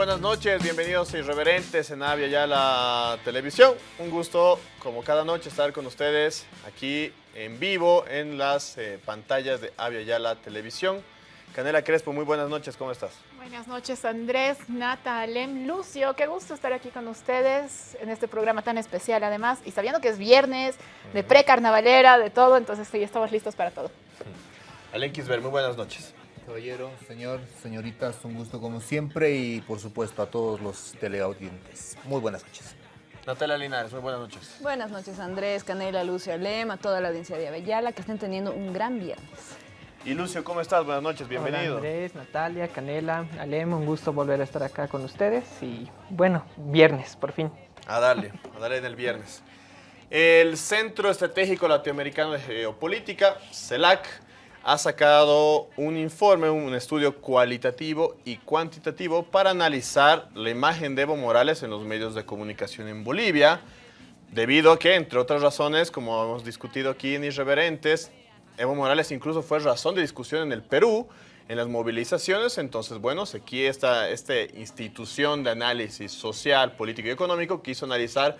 Buenas noches, bienvenidos a Irreverentes en Avia Yala Televisión. Un gusto, como cada noche, estar con ustedes aquí en vivo en las eh, pantallas de Avia Yala Televisión. Canela Crespo, muy buenas noches, ¿cómo estás? Buenas noches Andrés, Nata, Alem, Lucio, qué gusto estar aquí con ustedes en este programa tan especial además y sabiendo que es viernes, de pre-carnavalera, de todo, entonces sí, estamos listos para todo. Alem Kisber, muy buenas noches. Caballero, señor, señoritas, un gusto como siempre y por supuesto a todos los teleaudientes. Muy buenas noches. Natalia Linares, muy buenas noches. Buenas noches Andrés, Canela, Lucio, Alem, a toda la audiencia de Avellala, que estén teniendo un gran viernes. Y Lucio, ¿cómo estás? Buenas noches, bienvenido. Hola Andrés, Natalia, Canela, Alem, un gusto volver a estar acá con ustedes y bueno, viernes, por fin. A darle, a darle en el viernes. El Centro Estratégico Latinoamericano de Geopolítica, CELAC, ha sacado un informe, un estudio cualitativo y cuantitativo para analizar la imagen de Evo Morales en los medios de comunicación en Bolivia, debido a que, entre otras razones, como hemos discutido aquí en Irreverentes, Evo Morales incluso fue razón de discusión en el Perú, en las movilizaciones. Entonces, bueno, aquí esta, esta institución de análisis social, político y económico quiso analizar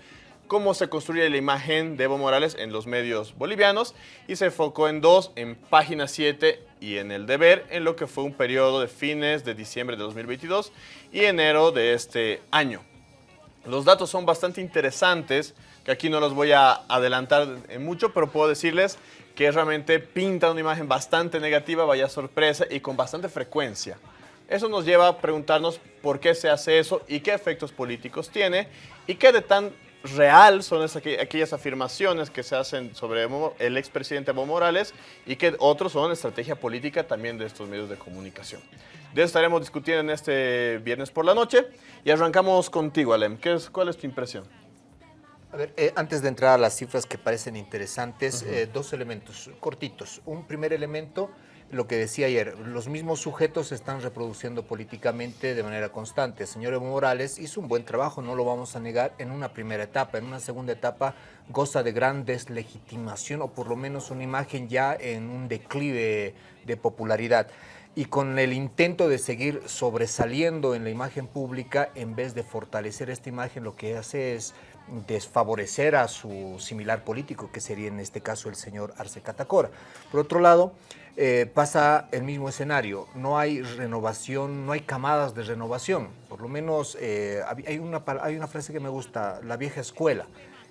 cómo se construye la imagen de Evo Morales en los medios bolivianos y se enfocó en dos, en Página 7 y en El Deber, en lo que fue un periodo de fines de diciembre de 2022 y enero de este año. Los datos son bastante interesantes, que aquí no los voy a adelantar en mucho, pero puedo decirles que realmente pinta una imagen bastante negativa, vaya sorpresa y con bastante frecuencia. Eso nos lleva a preguntarnos por qué se hace eso y qué efectos políticos tiene y qué de tan real son esas, aquellas afirmaciones que se hacen sobre el expresidente Evo Morales y que otros son estrategia política también de estos medios de comunicación. De eso estaremos discutiendo en este viernes por la noche y arrancamos contigo, Alem. ¿Qué es, ¿Cuál es tu impresión? A ver, eh, antes de entrar a las cifras que parecen interesantes, eh, dos elementos cortitos. Un primer elemento, lo que decía ayer, los mismos sujetos se están reproduciendo políticamente de manera constante. El señor Evo Morales hizo un buen trabajo, no lo vamos a negar, en una primera etapa. En una segunda etapa goza de gran deslegitimación o por lo menos una imagen ya en un declive de popularidad y con el intento de seguir sobresaliendo en la imagen pública, en vez de fortalecer esta imagen, lo que hace es desfavorecer a su similar político, que sería en este caso el señor Arce Catacora. Por otro lado, eh, pasa el mismo escenario, no hay renovación, no hay camadas de renovación, por lo menos eh, hay, una, hay una frase que me gusta, la vieja escuela,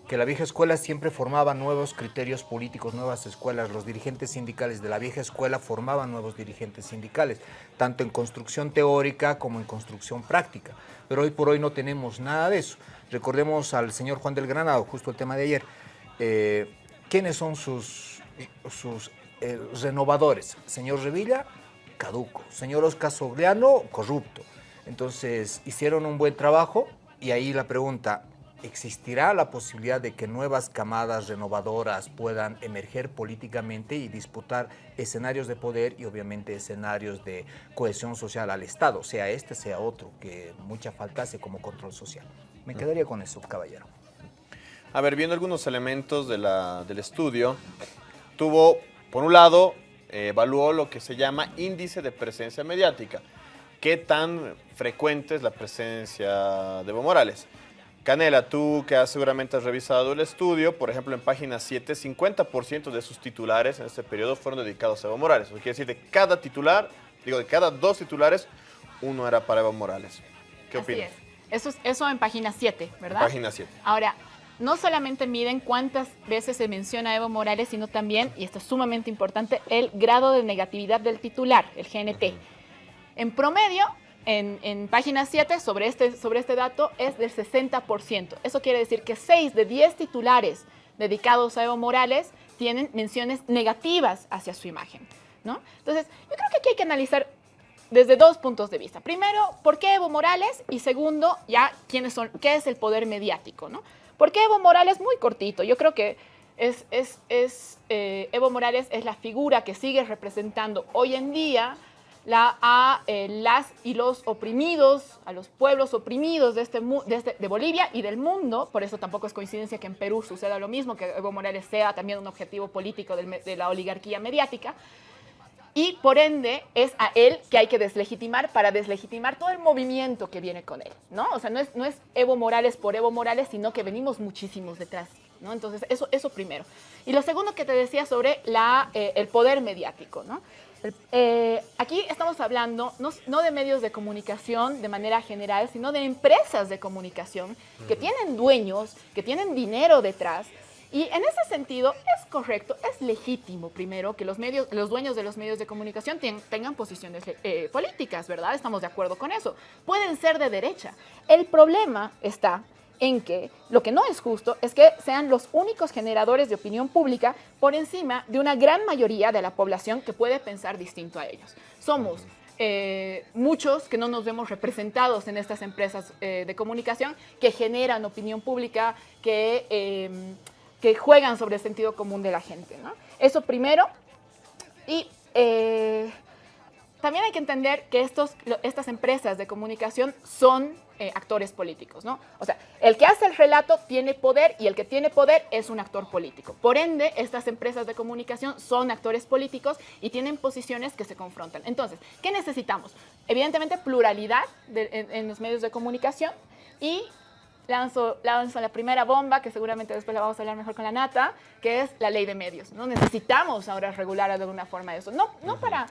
que la vieja escuela siempre formaba nuevos criterios políticos, nuevas escuelas. Los dirigentes sindicales de la vieja escuela formaban nuevos dirigentes sindicales, tanto en construcción teórica como en construcción práctica. Pero hoy por hoy no tenemos nada de eso. Recordemos al señor Juan del Granado, justo el tema de ayer. Eh, ¿Quiénes son sus, eh, renovadores? Señor Revilla, caduco. Señor Oscar Sobriano, corrupto. Entonces, hicieron un buen trabajo y ahí la pregunta, ¿Existirá la posibilidad de que nuevas camadas renovadoras puedan emerger políticamente y disputar escenarios de poder y obviamente escenarios de cohesión social al Estado, sea este, sea otro, que mucha falta hace como control social? Me quedaría con eso, caballero. A ver, viendo algunos elementos de la, del estudio, tuvo, por un lado, eh, evaluó lo que se llama índice de presencia mediática. ¿Qué tan frecuente es la presencia de Evo Morales? Canela, tú que has, seguramente has revisado el estudio, por ejemplo, en página 7, 50% de sus titulares en este periodo fueron dedicados a Evo Morales. Eso quiere decir, de cada titular, digo, de cada dos titulares, uno era para Evo Morales. ¿Qué opinas? Eso, eso en página 7, ¿verdad? página 7. Ahora, no solamente miden cuántas veces se menciona a Evo Morales, sino también, y esto es sumamente importante, el grado de negatividad del titular, el GNT. En promedio, en, página 7 sobre este, sobre este dato es del 60%. Eso quiere decir que 6 de 10 titulares dedicados a Evo Morales tienen menciones negativas hacia su imagen. ¿no? Entonces, yo creo que aquí hay que analizar desde dos puntos de vista. Primero, ¿por qué Evo Morales? Y segundo, ya, ¿quiénes son, ¿qué es el poder mediático? ¿no? ¿Por qué Evo Morales? Muy cortito. Yo creo que es, es, es eh, Evo Morales es la figura que sigue representando hoy en día la, a eh, las y los oprimidos, a los pueblos oprimidos de, este, de, este, de, Bolivia y del mundo. Por eso tampoco es coincidencia que en Perú suceda lo mismo, que Evo Morales sea también un objetivo político de la oligarquía mediática. Y por ende es a él que hay que deslegitimar para deslegitimar todo el movimiento que viene con él, ¿no? O sea, no es, no es Evo Morales por Evo Morales, sino que venimos muchísimos detrás, ¿no? Entonces, eso, eso primero. Y lo segundo que te decía sobre la, eh, el poder mediático, ¿no? Eh, aquí estamos hablando no, no, de medios de comunicación de manera general, sino de empresas de comunicación que tienen dueños, que tienen dinero detrás, y en ese sentido es correcto, es legítimo primero que los medios, los dueños de los medios de comunicación tengan posiciones eh, políticas, ¿verdad? Estamos de acuerdo con eso. Pueden ser de derecha. El problema está en que lo que no es justo es que sean los únicos generadores de opinión pública por encima de una gran mayoría de la población que puede pensar distinto a ellos. Somos eh, muchos que no nos vemos representados en estas empresas eh, de comunicación que generan opinión pública, que em, que juegan sobre el sentido común de la gente. ¿no? Eso primero. Y eh, también hay que entender que estos, estas empresas de comunicación son eh, actores políticos, ¿no? O sea, el que hace el relato tiene poder y el que tiene poder es un actor político. Por ende, estas empresas de comunicación son actores políticos y tienen posiciones que se confrontan. Entonces, ¿qué necesitamos? Evidentemente, pluralidad en, en los medios de comunicación y lanzo, lanzo la primera bomba, que seguramente después la vamos a hablar mejor con la nata, que es la ley de medios. ¿no? Necesitamos ahora regular de alguna forma eso. No, no para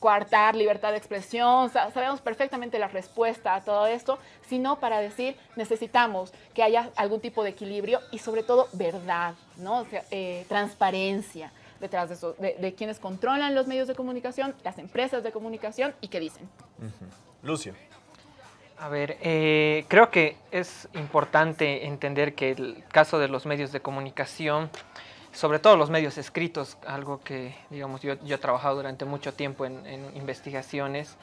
coartar libertad de expresión, sabemos perfectamente la respuesta a todo esto, sino para decir necesitamos que haya algún tipo de equilibrio y sobre todo verdad, ¿no? Eh, transparencia detrás de eso, de, quienes controlan los medios de comunicación, las empresas de comunicación y qué dicen. Lucio. A ver, eh, creo que es importante entender que el caso de los medios de comunicación, sobre todo los medios escritos, algo que, digamos, yo, he trabajado durante mucho tiempo en, investigaciones,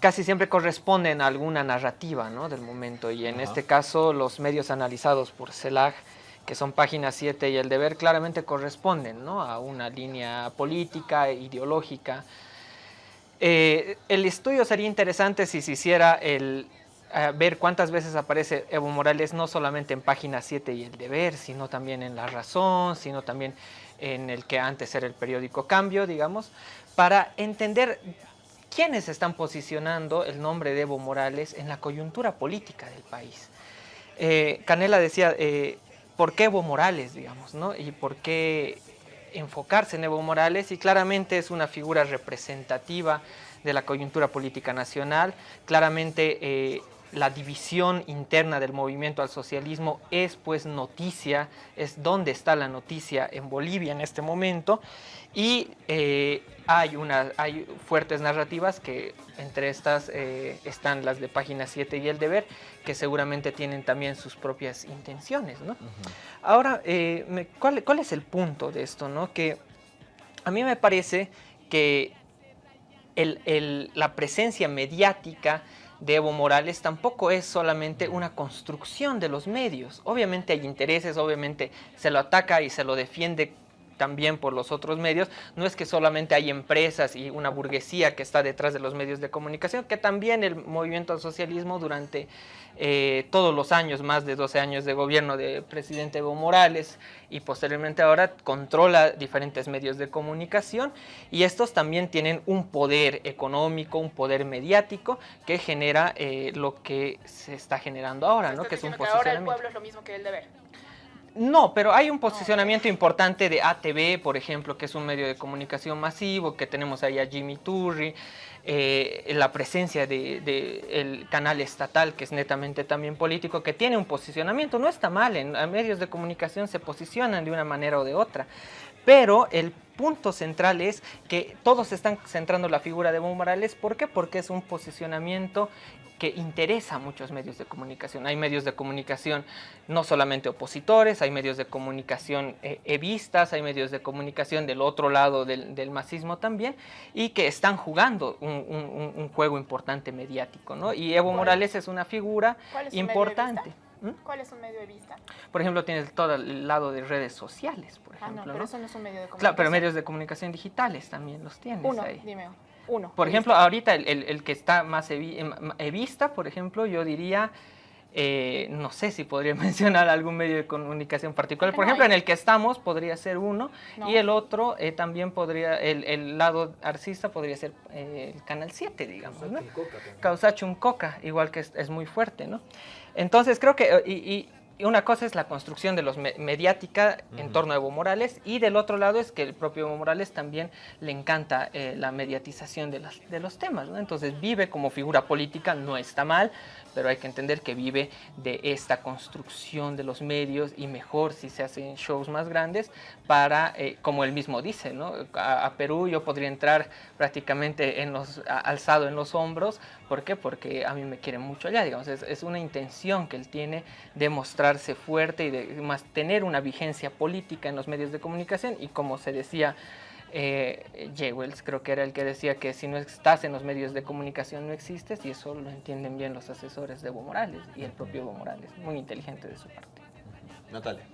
casi siempre corresponden a alguna narrativa ¿no? del momento. Y en este caso, los medios analizados por CELAG, que son páginas 7 y el deber, claramente corresponden ¿no? a una línea política, ideológica, eh, el estudio sería interesante si se hiciera el, eh, ver cuántas veces aparece Evo Morales no solamente en página 7 y el deber, sino también en La Razón, sino también en el que antes era el periódico Cambio, digamos, para entender quiénes están posicionando el nombre de Evo Morales en la coyuntura política del país. Eh, Canela decía, ¿por qué Evo Morales, digamos, no? Y por qué enfocarse en Evo Morales y claramente es una figura representativa de la coyuntura política nacional. Claramente eh, la división interna del movimiento al socialismo es pues noticia, es donde está la noticia en Bolivia en este momento y eh, hay, una, hay fuertes narrativas que entre estas eh, están las de página 7 y el deber que seguramente tienen también sus propias intenciones. ¿no? Ahora, eh, ¿cuál, ¿cuál, es el punto de esto? ¿no? Que a mí me parece que el, el, la presencia mediática de Evo Morales tampoco es solamente una construcción de los medios. Obviamente hay intereses, obviamente se lo ataca y se lo defiende también por los otros medios, no es que solamente hay empresas y una burguesía que está detrás de los medios de comunicación, que también el movimiento al socialismo durante eh, todos los años, más de 12 años de gobierno del presidente Evo Morales y posteriormente ahora controla diferentes medios de comunicación y estos también tienen un poder económico, un poder mediático que genera eh, lo que se está generando ahora, ¿no? que es un posicionamiento. Ahora el pueblo es lo mismo que el deber. No, pero hay un posicionamiento importante de ATV, por ejemplo, que es un medio de comunicación masivo, que tenemos ahí a Jimmy Turri, eh, la presencia del de, canal estatal, que es netamente también político, que tiene un posicionamiento, no está mal, en, en medios de comunicación se posicionan de una manera o de otra, pero el punto central es que todos están centrando la figura de Evo Morales, ¿por qué? Porque es un posicionamiento que interesa a muchos medios de comunicación. Hay medios de comunicación no solamente opositores, hay medios de comunicación eh, evistas, hay medios de comunicación del otro lado del, del masismo también, y que están jugando un, un, juego importante mediático. ¿no? Y Evo Morales es una figura importante. ¿Mm? ¿Cuál es un medio de vista? Por ejemplo, tienes todo el lado de redes sociales, por ejemplo. Ah, no, pero eso no es un medio de comunicación. Claro, pero medios de comunicación digitales también los tienes Uno, ahí. dime. Uno. Por ejemplo, ahorita el, el, el, que está más evista, por ejemplo, yo diría eh, no sé si podría mencionar algún medio de comunicación particular. Por ejemplo, en el que estamos podría ser uno y el otro eh, también podría, el, lado arcista podría ser eh, el Canal 7, digamos. Causachum Coca, igual que es, muy fuerte, ¿no? Entonces creo que, y una cosa es la construcción de los mediática en torno a Evo Morales y del otro lado es que el propio Evo Morales también le encanta eh, la mediatización de, las, de los temas, Entonces vive como figura política, no está mal, pero hay que entender que vive de esta construcción de los medios y mejor si se hacen shows más grandes para, eh, como él mismo dice, ¿no? A, Perú yo podría entrar prácticamente en los, alzado en los hombros, ¿por qué? Porque a mí me quieren mucho allá, digamos, es, es una intención que él tiene de mostrarse fuerte y de más tener una vigencia política en los medios de comunicación y como se decía eh, J. Wells creo que era el que decía que si no estás en los medios de comunicación no existes y eso lo entienden bien los asesores de Evo Morales y el propio Evo Morales, muy inteligente de su parte. Natalia.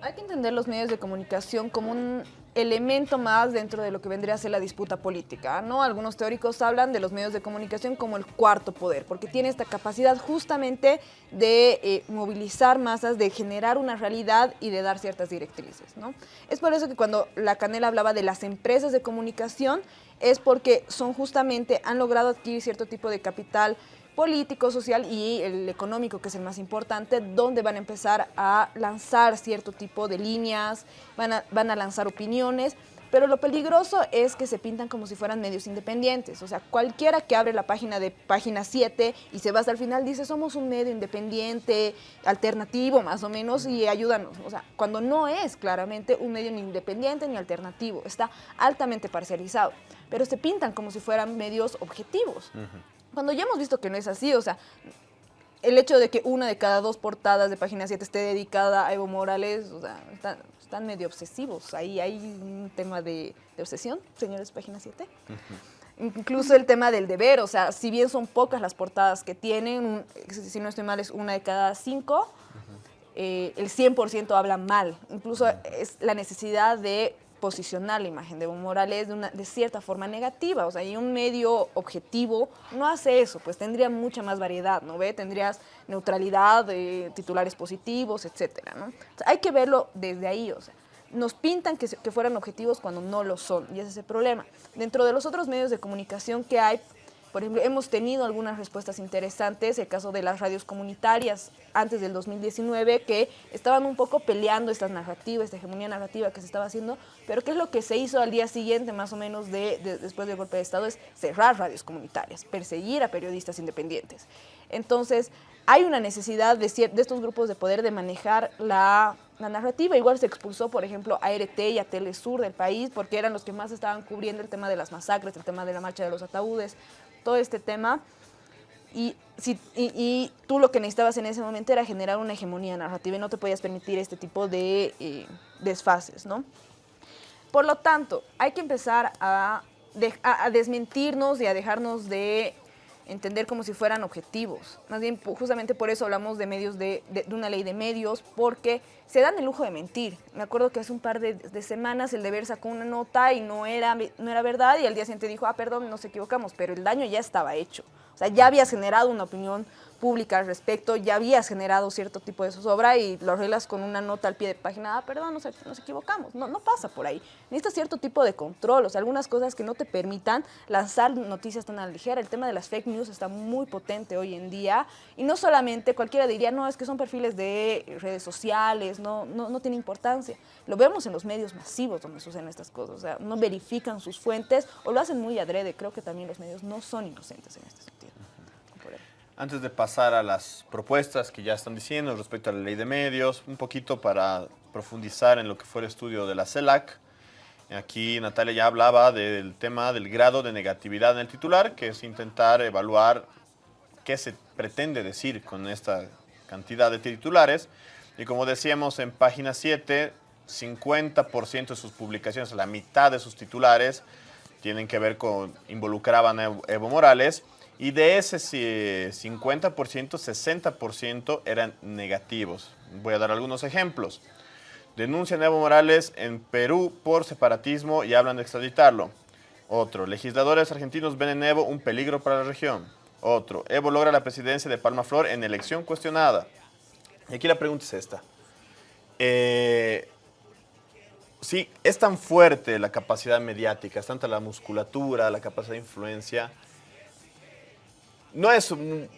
Hay que entender los medios de comunicación como un elemento más dentro de lo que vendría a ser la disputa política. ¿no? Algunos teóricos hablan de los medios de comunicación como el cuarto poder, porque tiene esta capacidad justamente de eh, movilizar masas, de generar una realidad y de dar ciertas directrices. ¿no? Es por eso que cuando la Canela hablaba de las empresas de comunicación, es porque son justamente, han logrado adquirir cierto tipo de capital político, social y el económico, que es el más importante, donde van a empezar a lanzar cierto tipo de líneas, van a, lanzar opiniones, pero lo peligroso es que se pintan como si fueran medios independientes. O sea, cualquiera que abre la página de página 7 y se va hasta el final dice somos un medio independiente, alternativo más o menos y ayúdanos. O sea, cuando no es claramente un medio ni independiente ni alternativo, está altamente parcializado. Pero se pintan como si fueran medios objetivos. Cuando ya hemos visto que no es así, o sea, el hecho de que una de cada dos portadas de Página 7 esté dedicada a Evo Morales, o sea, están, medio obsesivos. Ahí hay un tema de, obsesión, señores Página 7. Incluso el tema del deber, o sea, si bien son pocas las portadas que tienen, si no estoy mal es una de cada cinco, eh, el 100% habla mal. Incluso es la necesidad de posicionar la imagen de Evo Morales de, una, de cierta forma negativa. O sea, y un medio objetivo no hace eso, pues tendría mucha más variedad, ¿no ve? Tendrías neutralidad, titulares positivos, etcétera, ¿no? hay que verlo desde ahí, o sea, nos pintan que, que fueran objetivos cuando no lo son, y ese es el problema. Dentro de los otros medios de comunicación que hay, por ejemplo, hemos tenido algunas respuestas interesantes, el caso de las radios comunitarias antes del 2019, que estaban un poco peleando estas narrativas, esta hegemonía narrativa que se estaba haciendo, pero ¿qué es lo que se hizo al día siguiente, más o menos, de, después del golpe de Estado? Es cerrar radios comunitarias, perseguir a periodistas independientes. Entonces, hay una necesidad de, de estos grupos de poder de manejar la, la, narrativa. Igual se expulsó, por ejemplo, a RT y a Telesur del país, porque eran los que más estaban cubriendo el tema de las masacres, el tema de la marcha de los ataúdes, todo este tema. Y, si, y, tú lo que necesitabas en ese momento era generar una hegemonía narrativa y no te podías permitir este tipo de eh, desfases, ¿no? Por lo tanto, hay que empezar a, a, desmentirnos y a dejarnos de entender como si fueran objetivos. Más bien, justamente por eso hablamos de medios de, de, una ley de medios, porque se dan el lujo de mentir. Me acuerdo que hace un par de, semanas el deber sacó una nota y no era, no era verdad y al día siguiente dijo, ah, perdón, nos equivocamos, pero el daño ya estaba hecho. O sea, ya habías generado una opinión pública al respecto, ya habías generado cierto tipo de zozobra y lo arreglas con una nota al pie de página, ah, perdón, nos, nos equivocamos. No, no pasa por ahí. Necesitas cierto tipo de control, o sea, algunas cosas que no te permitan lanzar noticias tan a la ligera. El tema de las fake news está muy potente hoy en día y no solamente cualquiera diría, no, es que son perfiles de redes sociales, no, no, no tiene importancia. Lo vemos en los medios masivos donde suceden estas cosas, o sea, no verifican sus fuentes o lo hacen muy adrede. Creo que también los medios no son inocentes en este sentido. Antes de pasar a las propuestas que ya están diciendo respecto a la ley de medios, un poquito para profundizar en lo que fue el estudio de la CELAC. Aquí Natalia ya hablaba del tema del grado de negatividad en el titular, que es intentar evaluar qué se pretende decir con esta cantidad de titulares. Y como decíamos en página 7, 50% de sus publicaciones, la mitad de sus titulares, tienen que ver con, involucraban a Evo Morales y de ese 50%, 60% eran negativos. Voy a dar algunos ejemplos. Denuncian a Evo Morales en Perú por separatismo y hablan de extraditarlo. Otro, legisladores argentinos ven en Evo un peligro para la región. Otro, Evo logra la presidencia de Palma Flor en elección cuestionada. Y aquí la pregunta es esta. Eh, sí, es tan fuerte la capacidad mediática, es tanta la musculatura, la capacidad de influencia. No es un,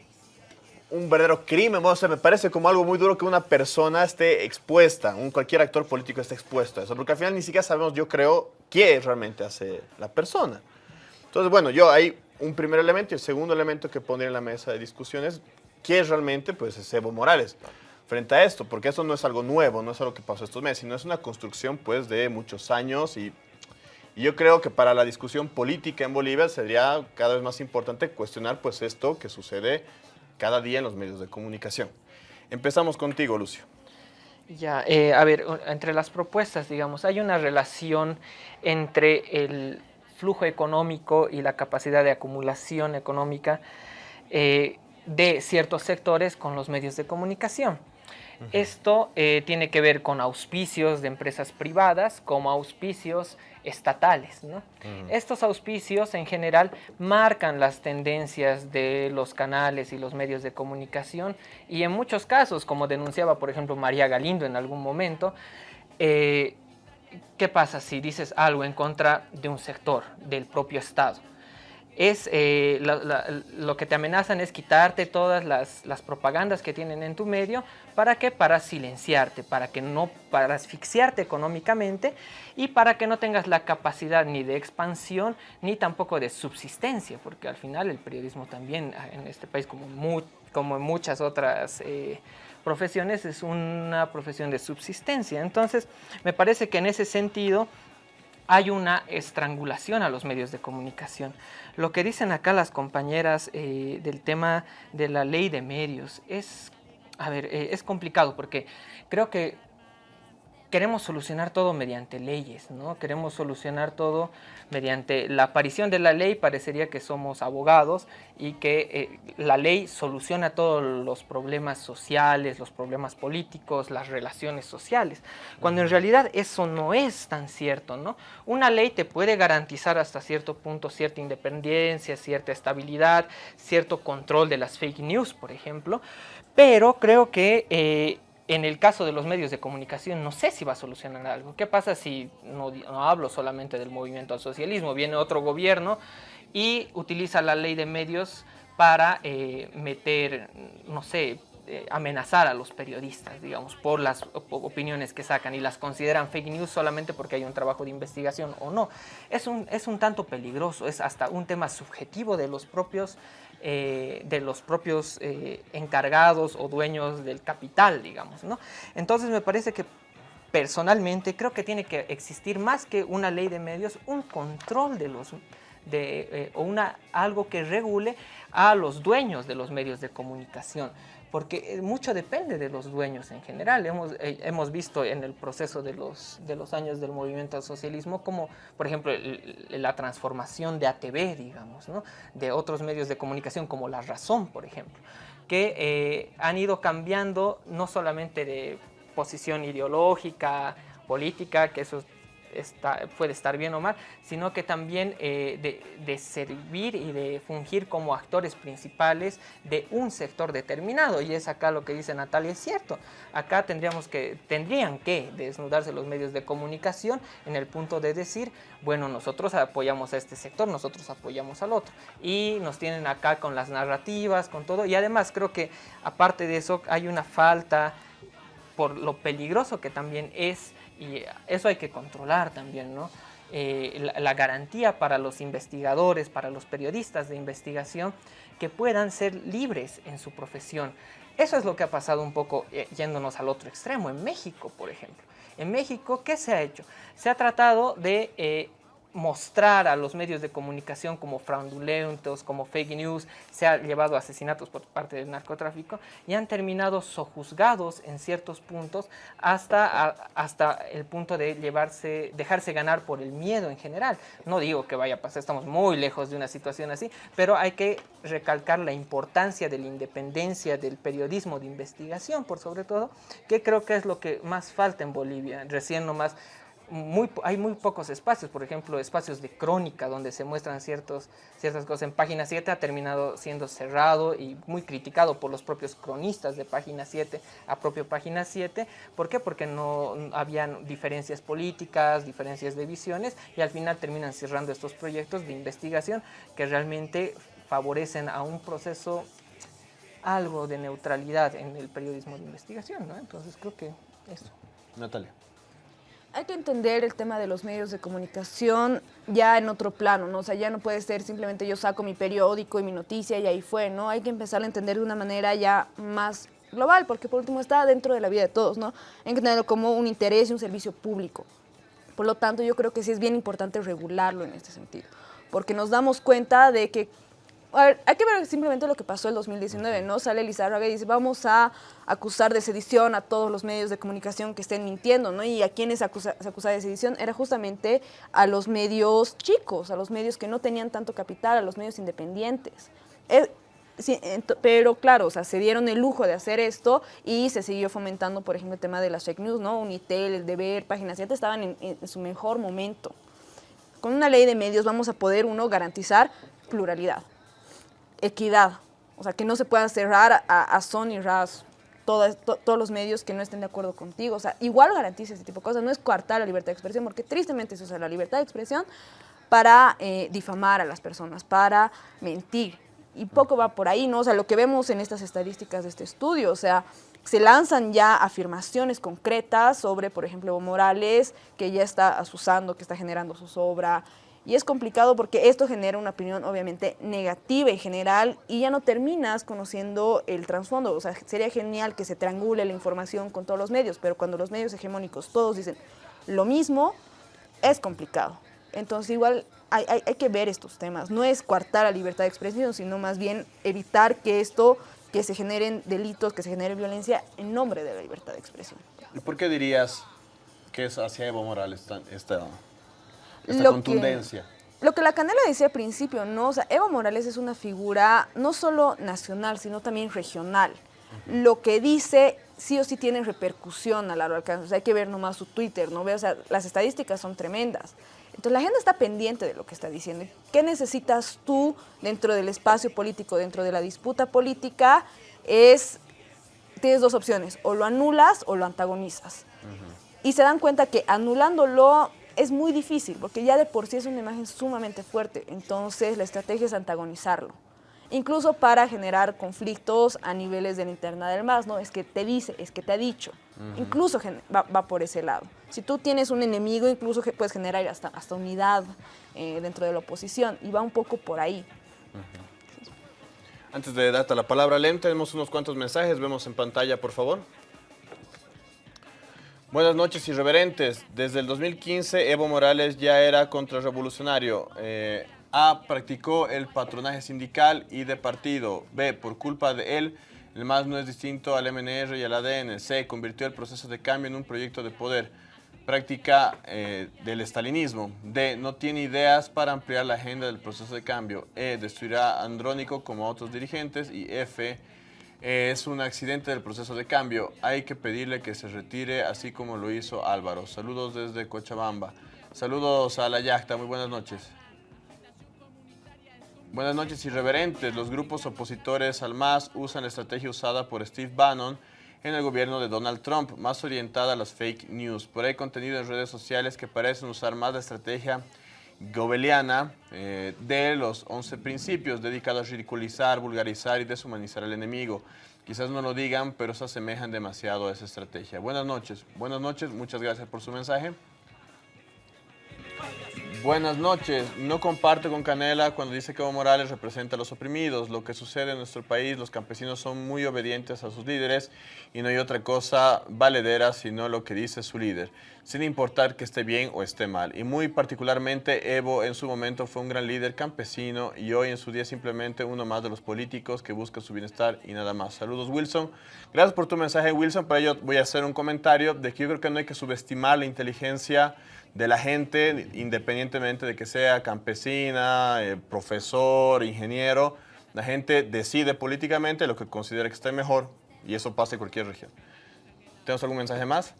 verdadero crimen, o sea, me parece como algo muy duro que una persona esté expuesta, un, cualquier actor político esté expuesto a eso, porque al final ni siquiera sabemos, yo creo, qué realmente hace la persona. Entonces, bueno, yo hay un primer elemento y el segundo elemento que pondría en la mesa de discusiones, ¿qué es realmente? Pues es Evo Morales frente a esto, porque eso no es algo nuevo, no es algo que pasó estos meses, sino es una construcción pues de muchos años y, y, yo creo que para la discusión política en Bolivia sería cada vez más importante cuestionar pues esto que sucede cada día en los medios de comunicación. Empezamos contigo, Lucio. Ya, eh, a ver, entre las propuestas, digamos, hay una relación entre el flujo económico y la capacidad de acumulación económica eh, de ciertos sectores con los medios de comunicación. Esto eh, tiene que ver con auspicios de empresas privadas como auspicios estatales. Estos auspicios en general marcan las tendencias de los canales y los medios de comunicación y en muchos casos, como denunciaba por ejemplo María Galindo en algún momento, eh, ¿qué pasa si dices algo en contra de un sector del propio Estado? Es eh, lo que te amenazan es quitarte todas las, propagandas que tienen en tu medio. ¿Para qué? Para silenciarte, para que no, para asfixiarte económicamente y para que no tengas la capacidad ni de expansión ni tampoco de subsistencia, porque al final el periodismo también ah, en este país como, como en muchas otras eh, profesiones es una profesión de subsistencia. Entonces me parece que en ese sentido hay una estrangulación a los medios de comunicación. Lo que dicen acá las compañeras eh, del tema de la ley de medios es, a ver, eh, es complicado porque creo que queremos solucionar todo mediante leyes, ¿no? Queremos solucionar todo mediante la aparición de la ley, parecería que somos abogados y que eh, la ley soluciona todos los problemas sociales, los problemas políticos, las relaciones sociales, cuando en realidad eso no es tan cierto, ¿no? Una ley te puede garantizar hasta cierto punto cierta independencia, cierta estabilidad, cierto control de las fake news, por ejemplo, pero creo que... Eh, en el caso de los medios de comunicación, no sé si va a solucionar algo. ¿Qué pasa si no, hablo solamente del movimiento al socialismo? Viene otro gobierno y utiliza la ley de medios para eh, meter, no sé, eh, amenazar a los periodistas, digamos, por las opiniones que sacan y las consideran fake news solamente porque hay un trabajo de investigación o no. Es un, es un tanto peligroso, es hasta un tema subjetivo de los propios eh, de los propios eh, encargados o dueños del capital, digamos. ¿no? Entonces me parece que personalmente creo que tiene que existir más que una ley de medios, un control de los de, eh, o una, algo que regule a los dueños de los medios de comunicación porque eh, mucho depende de los dueños en general. Hemos, eh, hemos visto en el proceso de los, de los años del movimiento al socialismo como, por ejemplo, la transformación de ATV, digamos, ¿no? de otros medios de comunicación como La Razón, por ejemplo, que eh, han ido cambiando no solamente de posición ideológica, política, que eso puede estar bien o mal, sino que también eh, de, servir y de fungir como actores principales de un sector determinado. Y es acá lo que dice Natalia, es cierto. Acá tendríamos que, tendrían que desnudarse los medios de comunicación en el punto de decir, bueno, nosotros apoyamos a este sector, nosotros apoyamos al otro. Y nos tienen acá con las narrativas, con todo. Y además creo que aparte de eso hay una falta por lo peligroso que también es y eso hay que controlar también, ¿no? Eh, la, garantía para los investigadores, para los periodistas de investigación, que puedan ser libres en su profesión. Eso es lo que ha pasado un poco eh, yéndonos al otro extremo, en México, por ejemplo. En México, ¿qué se ha hecho? Se ha tratado de eh, mostrar a los medios de comunicación como fraudulentos, como fake news, se ha llevado a asesinatos por parte del narcotráfico y han terminado sojuzgados en ciertos puntos hasta, hasta el punto de llevarse, dejarse ganar por el miedo en general. No digo que vaya a pasar, estamos muy lejos de una situación así, pero hay que recalcar la importancia de la independencia del periodismo de investigación, por sobre todo, que creo que es lo que más falta en Bolivia. Recién nomás muy, hay muy pocos espacios, por ejemplo, espacios de crónica donde se muestran ciertos, ciertas cosas. En Página 7 ha terminado siendo cerrado y muy criticado por los propios cronistas de Página 7 a propio Página 7. ¿Por qué? Porque no habían diferencias políticas, diferencias de visiones y al final terminan cerrando estos proyectos de investigación que realmente favorecen a un proceso algo de neutralidad en el periodismo de investigación, ¿no? Entonces creo que eso. Natalia. Hay que entender el tema de los medios de comunicación ya en otro plano, ¿no? O sea, ya no puede ser simplemente yo saco mi periódico y mi noticia y ahí fue, ¿no? Hay que empezar a entender de una manera ya más global, porque por último está dentro de la vida de todos, ¿no? Hay que tenerlo como un interés y un servicio público. Por lo tanto, yo creo que sí es bien importante regularlo en este sentido, porque nos damos cuenta de que a ver, hay que ver simplemente lo que pasó el 2019, ¿no? Sale Lizárraga y dice, vamos a acusar de sedición a todos los medios de comunicación que estén mintiendo, ¿no? Y a quienes se acusa, se acusa de sedición era justamente a los medios chicos, a los medios que no tenían tanto capital, a los medios independientes. Pero claro, o sea, se dieron el lujo de hacer esto y se siguió fomentando, por ejemplo, el tema de las fake news, ¿no? Unitel, el Deber, Página 7 estaban en, en su mejor momento. Con una ley de medios vamos a poder, uno, garantizar pluralidad equidad, o sea, que no se pueda cerrar a, a Sony, RAS, todos los medios que no estén de acuerdo contigo. O sea, igual garantiza ese tipo de cosas. No es coartar la libertad de expresión, porque tristemente se usa la libertad de expresión para eh, difamar a las personas, para mentir. Y poco va por ahí, ¿no? O sea, lo que vemos en estas estadísticas de este estudio, o sea, se lanzan ya afirmaciones concretas sobre, por ejemplo, Morales, que ya está asusando, que está generando su sobra, y es complicado porque esto genera una opinión obviamente negativa en general y ya no terminas conociendo el trasfondo. O sea, sería genial que se triangule la información con todos los medios, pero cuando los medios hegemónicos todos dicen lo mismo, es complicado. Entonces igual hay, hay, que ver estos temas. No es coartar la libertad de expresión, sino más bien evitar que esto, que se generen delitos, que se genere violencia en nombre de la libertad de expresión. ¿Y por qué dirías que es hacia Evo Morales esta, lo contundencia. Que, lo que la Canela decía al principio, ¿no? O sea, Evo Morales es una figura no solo nacional, sino también regional. Lo que dice sí o sí tiene repercusión a largo alcance. O sea, hay que ver nomás su Twitter, ¿no? O sea, las estadísticas son tremendas. Entonces la gente está pendiente de lo que está diciendo. ¿Qué necesitas tú dentro del espacio político, dentro de la disputa política? Es, tienes dos opciones, o lo anulas o lo antagonizas. Y se dan cuenta que anulándolo es muy difícil, porque ya de por sí es una imagen sumamente fuerte, entonces la estrategia es antagonizarlo. Incluso para generar conflictos a niveles de la interna del MAS, ¿no? Es que te dice, es que te ha dicho. Incluso va, por ese lado. Si tú tienes un enemigo, incluso puedes generar hasta, hasta unidad eh, dentro de la oposición, y va un poco por ahí. Antes de darte la palabra, Lem, tenemos unos cuantos mensajes, vemos en pantalla, por favor. Buenas noches, irreverentes. Desde el 2015, Evo Morales ya era contrarrevolucionario. Eh, A. Practicó el patronaje sindical y de partido. B. Por culpa de él, el MAS no es distinto al MNR y al ADN. C. Convirtió el proceso de cambio en un proyecto de poder. Práctica eh, del estalinismo. D. No tiene ideas para ampliar la agenda del proceso de cambio. E. Destruirá a Andrónico como a otros dirigentes. Y F es un accidente del proceso de cambio. Hay que pedirle que se retire, así como lo hizo Álvaro. Saludos desde Cochabamba. Saludos a la yacta. Muy buenas noches. Buenas noches, irreverentes. Los grupos opositores al MAS usan la estrategia usada por Steve Bannon en el gobierno de Donald Trump, más orientada a las fake news. Por ahí contenido en redes sociales que parecen usar más la estrategia gobeliana eh, de los 11 principios dedicados a ridiculizar, vulgarizar y deshumanizar al enemigo. Quizás no lo digan, pero se asemejan demasiado a esa estrategia. Buenas noches. Buenas noches, muchas gracias por su mensaje. Buenas noches. No comparto con Canela cuando dice que Evo Morales representa a los oprimidos. Lo que sucede en nuestro país, los campesinos son muy obedientes a sus líderes y no hay otra cosa valedera sino lo que dice su líder, sin importar que esté bien o esté mal. Y muy particularmente Evo en su momento fue un gran líder campesino y hoy en su día simplemente uno más de los políticos que busca su bienestar y nada más. Saludos Wilson. Gracias por tu mensaje Wilson. Para ello voy a hacer un comentario de que yo creo que no hay que subestimar la inteligencia de la gente, independientemente de que sea campesina, eh, profesor, ingeniero, la gente decide políticamente lo que considera que está mejor y eso pasa en cualquier región. ¿Tenemos algún mensaje más?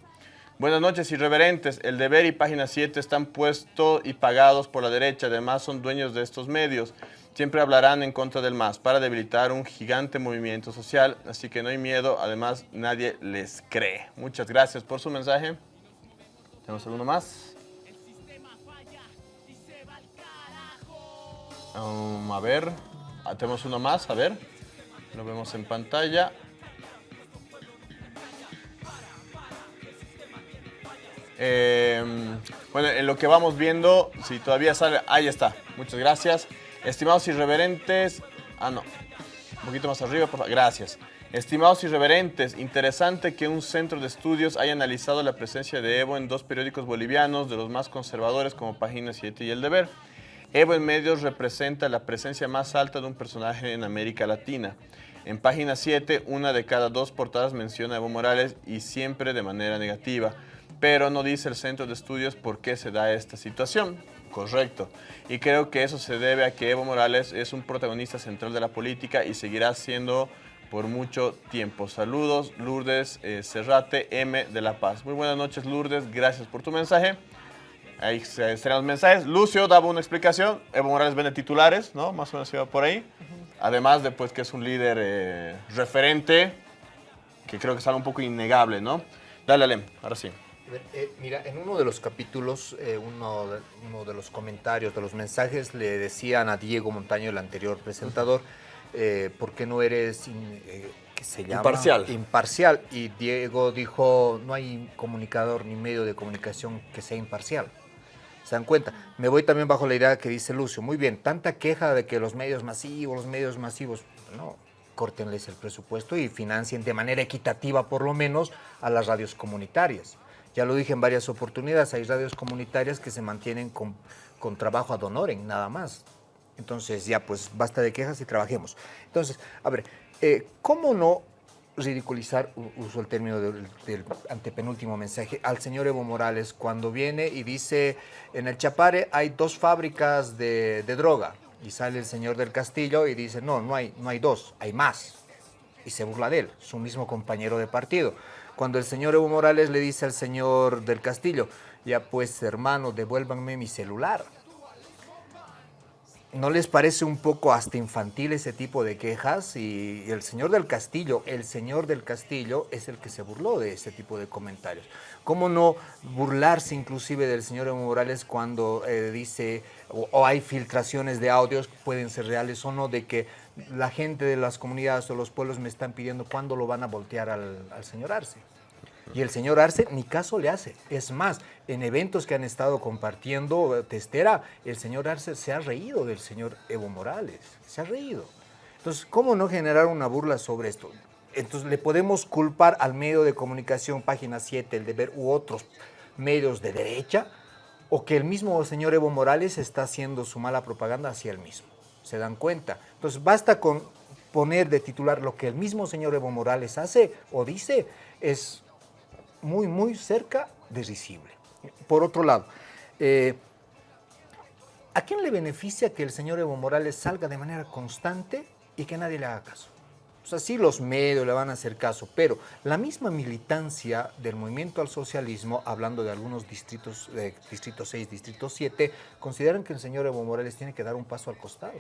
Buenas noches, irreverentes. El deber y página 7 están puestos y pagados por la derecha. Además, son dueños de estos medios. Siempre hablarán en contra del MAS para debilitar un gigante movimiento social. Así que no hay miedo. Además, nadie les cree. Muchas gracias por su mensaje. ¿Tenemos alguno más? Um, a ver. Tenemos uno más. A ver. Lo vemos en pantalla. Eh, bueno, en lo que vamos viendo, si todavía sale, ahí está. Muchas gracias. Estimados irreverentes, ah no, un poquito más arriba, por favor. Gracias. Estimados irreverentes, interesante que un centro de estudios haya analizado la presencia de Evo en dos periódicos bolivianos, de los más conservadores como Página 7 y El Deber. Evo en medios representa la presencia más alta de un personaje en América Latina. En página 7, una de cada dos portadas menciona a Evo Morales y siempre de manera negativa pero no dice el centro de estudios por qué se da esta situación. Correcto. Y creo que eso se debe a que Evo Morales es un protagonista central de la política y seguirá siendo por mucho tiempo. Saludos, Lourdes eh, Cerrate M de La Paz. Muy buenas noches, Lourdes. Gracias por tu mensaje. Ahí se serán los mensajes. Lucio daba una explicación. Evo Morales vende titulares, ¿no? Más o menos iba por ahí. Además de pues, que es un líder eh, referente, que creo que es algo un poco innegable, ¿no? Dale, Alem, ahora sí. Eh, mira, en uno de los capítulos, eh, uno, de, uno, de, los comentarios, de los mensajes, le decían a Diego Montaño, el anterior presentador, eh, ¿por qué no eres, que se llama? Imparcial. Imparcial. Y Diego dijo, no hay comunicador ni medio de comunicación que sea imparcial. ¿Se dan cuenta? Me voy también bajo la idea que dice Lucio. Muy bien, tanta queja de que los medios masivos, los medios masivos, no, córtenles el presupuesto y financien de manera equitativa, por lo menos, a las radios comunitarias. Ya lo dije en varias oportunidades, hay radios comunitarias que se mantienen con, con trabajo ad honorem, nada más. Entonces ya pues basta de quejas y trabajemos. Entonces, a ver, eh, ¿cómo no ridiculizar, uso el término del, del, antepenúltimo mensaje, al señor Evo Morales cuando viene y dice, en el Chapare hay dos fábricas de, de, droga, y sale el señor del Castillo y dice, no, no hay, no hay dos, hay más, y se burla de él, su mismo compañero de partido. Cuando el señor Evo Morales le dice al señor del Castillo, ya pues hermano, devuélvanme mi celular. ¿No les parece un poco hasta infantil ese tipo de quejas? Y el señor del Castillo, el señor del Castillo es el que se burló de ese tipo de comentarios. ¿Cómo no burlarse inclusive del señor Evo Morales cuando eh, dice o, o, hay filtraciones de audios, pueden ser reales o no, de que la gente de las comunidades o los pueblos me están pidiendo cuándo lo van a voltear al, al señor Arce. Y el señor Arce ni caso le hace. Es más, en eventos que han estado compartiendo eh, Testera, el señor Arce se ha reído del señor Evo Morales. Se ha reído. Entonces, ¿cómo no generar una burla sobre esto? Entonces, le podemos culpar al medio de comunicación, Página 7, El Deber u otros medios de derecha, o que el mismo señor Evo Morales está haciendo su mala propaganda hacia él mismo se dan cuenta. Entonces basta con poner de titular lo que el mismo señor Evo Morales hace o dice, es muy, muy cerca de risible. Por otro lado, eh, ¿a quién le beneficia que el señor Evo Morales salga de manera constante y que nadie le haga caso? O sea, sí los medios le van a hacer caso, pero la misma militancia del movimiento al socialismo, hablando de algunos distritos, Distrito 6, Distrito 7, consideran que el señor Evo Morales tiene que dar un paso al costado.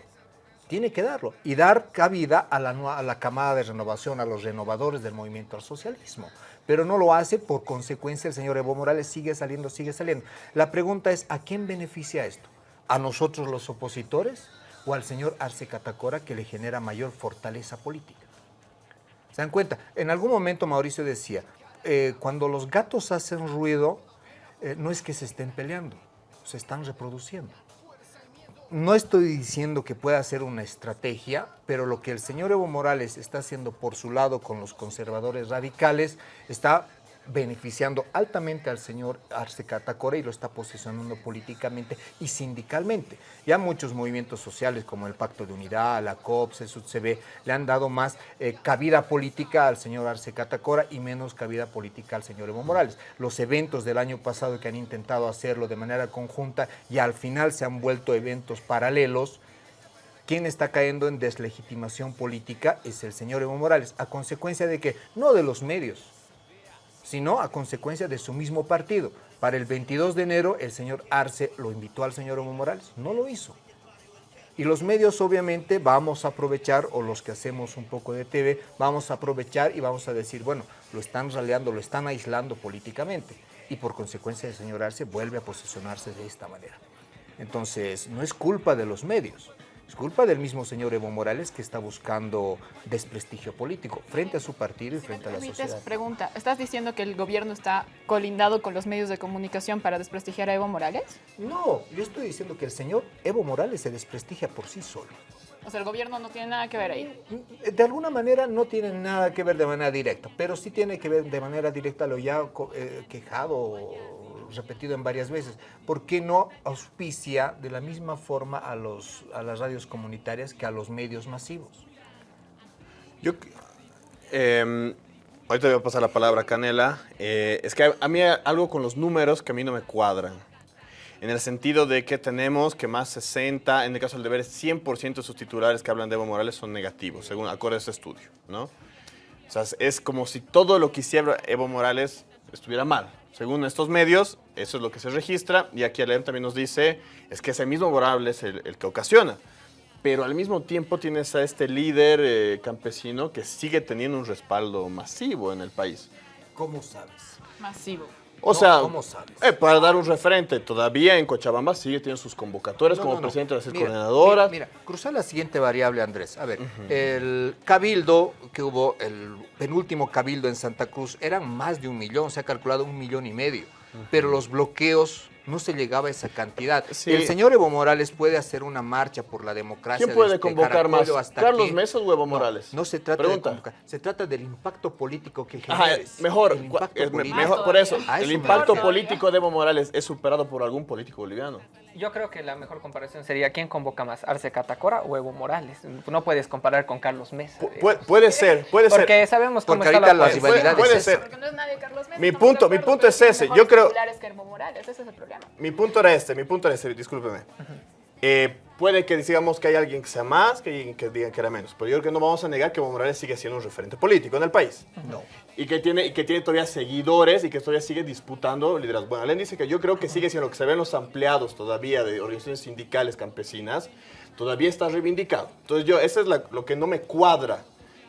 Tiene que darlo y dar cabida a la, a la camada de renovación, a los renovadores del movimiento al socialismo. Pero no lo hace, por consecuencia el señor Evo Morales sigue saliendo, sigue saliendo. La pregunta es, ¿a quién beneficia esto? ¿A nosotros los opositores o al señor Arce Catacora que le genera mayor fortaleza política? ¿Se dan cuenta? En algún momento Mauricio decía, eh, cuando los gatos hacen ruido, eh, no es que se estén peleando, se están reproduciendo. No estoy diciendo que pueda ser una estrategia, pero lo que el señor Evo Morales está haciendo por su lado con los conservadores radicales está beneficiando altamente al señor Arce Catacora y lo está posicionando políticamente y sindicalmente. Ya muchos movimientos sociales como el Pacto de Unidad, la COPS, el le han dado más eh, cabida política al señor Arce Catacora y menos cabida política al señor Evo Morales. Los eventos del año pasado que han intentado hacerlo de manera conjunta y al final se han vuelto eventos paralelos, quien está cayendo en deslegitimación política es el señor Evo Morales, a consecuencia de que no de los medios, sino a consecuencia de su mismo partido. Para el 22 de enero, el señor Arce lo invitó al señor Evo Morales, no lo hizo. Y los medios obviamente vamos a aprovechar, o los que hacemos un poco de TV, vamos a aprovechar y vamos a decir, bueno, lo están raleando, lo están aislando políticamente. Y por consecuencia el señor Arce vuelve a posicionarse de esta manera. Entonces, no es culpa de los medios, es culpa del mismo señor Evo Morales que está buscando desprestigio político frente a su partido y frente a la sociedad. pregunta, ¿estás diciendo que el gobierno está colindado con los medios de comunicación para desprestigiar a Evo Morales? No, yo estoy diciendo que el señor Evo Morales se desprestigia por sí solo. O sea, el gobierno no tiene nada que ver ahí. De alguna manera no tiene nada que ver de manera directa, pero sí tiene que ver de manera directa lo ya eh, quejado repetido en varias veces. ¿Por qué no auspicia de la misma forma a, los, a las radios comunitarias que a los medios masivos? Yo, eh, ahorita voy a pasar la palabra a Canela. Eh, es que a, a mí algo con los números que a mí no me cuadran. En el sentido de que tenemos que más 60, en el caso del deber, 100% de sus titulares que hablan de Evo Morales son negativos, según acorde a este estudio, ¿no? O sea, es como si todo lo que hiciera Evo Morales estuviera mal. Según estos medios, eso es lo que se registra. Y aquí Alem también nos dice, es que ese mismo Morales es el, el que ocasiona. Pero al mismo tiempo tienes a este líder eh, campesino que sigue teniendo un respaldo masivo en el país. ¿Cómo sabes? Masivo. O No, sea, ¿cómo sabes? eh, para dar un referente, todavía en Cochabamba sigue teniendo sus convocatorias No, como no, no. presidente de las Mira, coordinadoras. Mira, mira, cruza la siguiente variable, Andrés. A ver, el cabildo que hubo, el penúltimo cabildo en Santa Cruz, eran más de un millón, se ha calculado un millón y medio. Pero los bloqueos no se llegaba a esa cantidad. Sí. El señor Evo Morales puede hacer una marcha por la democracia. ¿Quién puede convocar más? ¿Carlos aquí. Mesa o Evo Morales? No, se trata Pregunta. de convocar, se trata del impacto político que Ajá, generes. mejor, El impacto es mejor por eso, el impacto político de Evo Morales es superado por algún político boliviano. Yo creo que la mejor comparación sería quién convoca más, Arce Catacora o Evo Morales. No puedes comparar con Carlos Mesa. Pu- puede, puede ser, puede Porque ser. sabemos cómo Porque está la la política. rivalidad Puede es ser. Porque no es nadie Carlos Mesa. Mi punto- mi punto es ese. Yo creo- que Evo Morales, ese es el problema. Mi punto era este, mi punto era este, discúlpeme. Eh, puede que digamos que hay alguien que sea más, que hay alguien que diga que era menos, pero yo creo que no vamos a negar que Evo Morales sigue siendo un referente político en el país. No. Y que, tiene, y que tiene todavía seguidores y que todavía sigue disputando liderazgo. Bueno, Alen dice que yo creo que sigue siendo lo que se ven los ampliados todavía de organizaciones sindicales campesinas, todavía está reivindicado. Entonces yo, eso es la- lo que no me cuadra.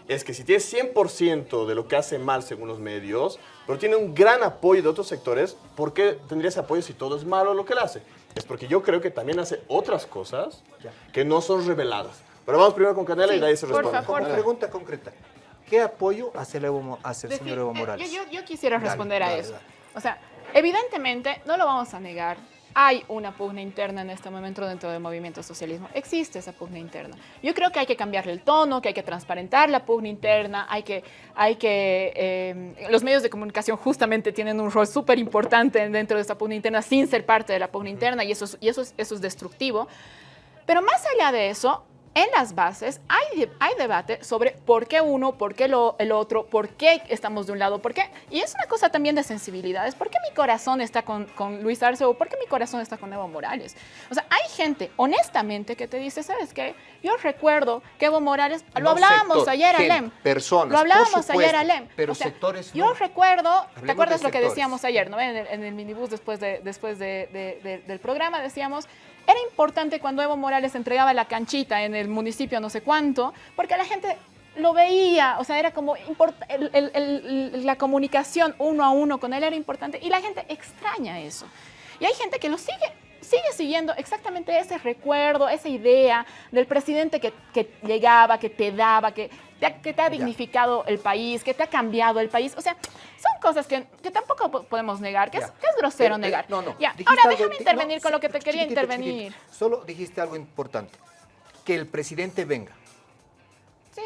Es que si tiene 100% de lo que hace mal según los medios, pero tiene un gran apoyo de otros sectores, ¿por qué tendría ese apoyo si todo es malo lo que él hace? Es porque yo creo que también hace otras cosas que no son reveladas. Pero vamos primero con Canela y de ahí se por responde. favor. Como pregunta concreta, ¿qué apoyo hace el, Evo hace el señor Evo eh, Morales? Yo, yo- yo quisiera Dale, responder a dale, eso. dale. O sea, evidentemente, no lo vamos a negar. Hay una pugna interna en este momento dentro del movimiento socialismo. Existe esa pugna interna. Yo creo que hay que cambiarle el tono, que hay que transparentar la pugna interna, hay que, hay que eh, los medios de comunicación justamente tienen un rol súper importante dentro de esa pugna interna sin ser parte de la pugna interna y eso es, y eso es, eso es destructivo. Pero más allá de eso, en las bases hay, hay debate sobre por qué uno, por qué lo, el otro, por qué estamos de un lado, por qué. Y es una cosa también de sensibilidades. ¿Por qué mi corazón está con, con Luis Arce o por qué mi corazón está con Evo Morales? O sea, hay gente, honestamente, que te dice, ¿sabes qué? Yo recuerdo que Evo Morales, lo No hablábamos sector, ayer, gente, Alem. personas, Lo hablábamos por ayer, supuesto, Alem. pero O sea, sectores Yo no. recuerdo, ¿te acuerdas lo que sectores. decíamos ayer, ¿no? En el, en el minibús después, de, después de- de- de- del programa decíamos, era importante cuando Evo Morales entregaba la canchita en el municipio no sé cuánto, porque la gente lo veía, o sea, era como el- la comunicación uno a uno con él era importante y la gente extraña eso. Y hay gente que lo sigue, sigue siguiendo exactamente ese recuerdo, esa idea del presidente que, que llegaba, que te daba, que te ha, que te ha dignificado el país, que te ha cambiado el país. O sea, son cosas que, que tampoco po- podemos negar, que, es, Ya. que es grosero Pero, eh, negar. No, no. Ya, Ahora algo- déjame intervenir no, con lo que te quería chiquitito, intervenir. chiquitito. Solo dijiste algo importante. Que el presidente venga. Sí.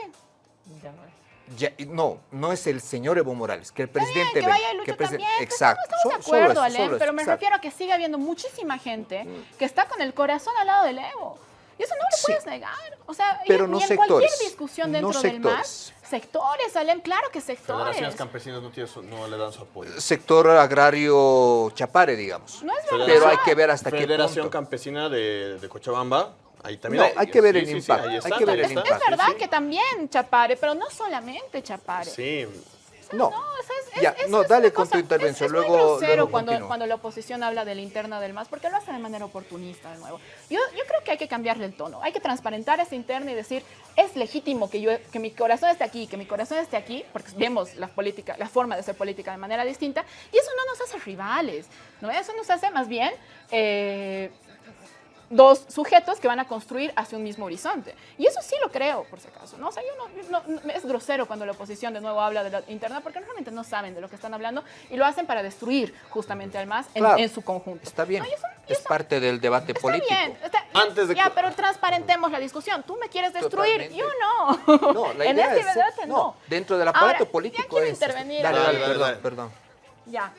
Ya no es. Ya, y no, no es el señor Evo Morales, que el presidente que venga. vaya que Lucho presi- también. pues, Exacto. Estamos de acuerdo, eso, pero me exacto. refiero a que sigue habiendo muchísima gente que está con el corazón al lado del Evo. Y eso no lo Sí. puedes negar. O sea, y- Pero y, no en cualquier sectores, discusión no dentro del MAS, sectores. Alem, claro que sectores. Federaciones campesinas no, tiene su- no le dan su apoyo. Sector agrario chapare, digamos. No es verdad. Pero hay que ver hasta qué Federación punto. Campesina de, de Cochabamba, ahí también No, hay que ver el impacto, hay que ver el. Es verdad Sí, sí. que también Chapare, pero no solamente Chapare. Sí, No. No, eso es, Ya, es- no, es dale con tu intervención, Es, es muy luego- grosero luego cuando, cuando la oposición habla de la interna del MAS, porque lo hace de manera oportunista de nuevo. Yo, yo creo que hay que cambiarle el tono, hay que transparentar esa interna y decir, es legítimo que, yo, que mi corazón esté aquí, que mi corazón esté aquí, porque vemos la política, la forma de ser política de manera distinta, y eso no nos hace rivales, ¿no? Eso nos hace más bien... eh, dos sujetos que van a construir hacia un mismo horizonte. Y eso sí lo creo, por si acaso. ¿no? O sea, yo no, no- no- es grosero cuando la oposición de nuevo habla de la interna porque realmente no saben de lo que están hablando y lo hacen para destruir justamente al MAS en, Claro, en su conjunto. Está bien, No, y eso- y es eso- parte del debate Está político. bien, está- Antes de ya, que- pero transparentemos la discusión. Tú me quieres destruir, Totalmente. yo no. No, la en idea este es debate no. no, dentro del aparato Ahora, político ya quiero es- intervenir. Dale, dale, Dale, perdón, dale. perdón. Ya.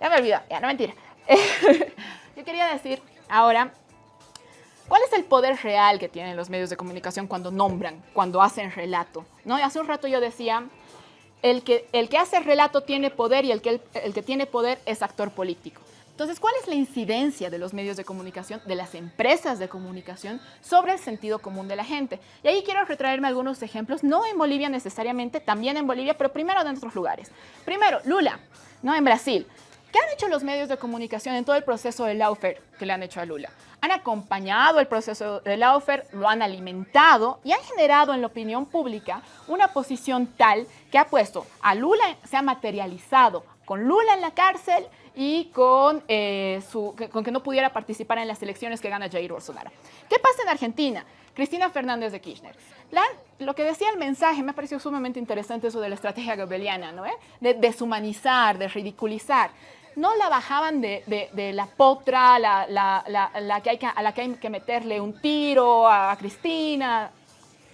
Ya me olvidó. Ya, no mentira. Yo quería decir ahora, ¿cuál es el poder real que tienen los medios de comunicación cuando nombran, cuando hacen relato? ¿No? Hace un rato yo decía, el que, el que hace relato tiene poder y el que, el que tiene poder es actor político. Entonces, ¿cuál es la incidencia de los medios de comunicación, de las empresas de comunicación, sobre el sentido común de la gente? Y ahí quiero retraerme algunos ejemplos, no en Bolivia necesariamente, también en Bolivia, pero primero en otros lugares. Primero, Lula, ¿no? En Brasil. ¿Qué han hecho los medios de comunicación en todo el proceso de Laufer que le han hecho a Lula? Han acompañado el proceso de Laufer, lo han alimentado y han generado en la opinión pública una posición tal que ha puesto a Lula, se ha materializado con Lula en la cárcel y con, eh, que- no pudiera participar en las elecciones que gana Jair Bolsonaro. ¿Qué pasa en Argentina? Cristina Fernández de Kirchner. Lo que decía el mensaje me ha parecido sumamente interesante eso de la estrategia goebbeliana, ¿no? ¿Eh? De deshumanizar, de ridiculizar. No la bajaban de, la potra, la, que hay a la que hay que meterle un tiro a Cristina,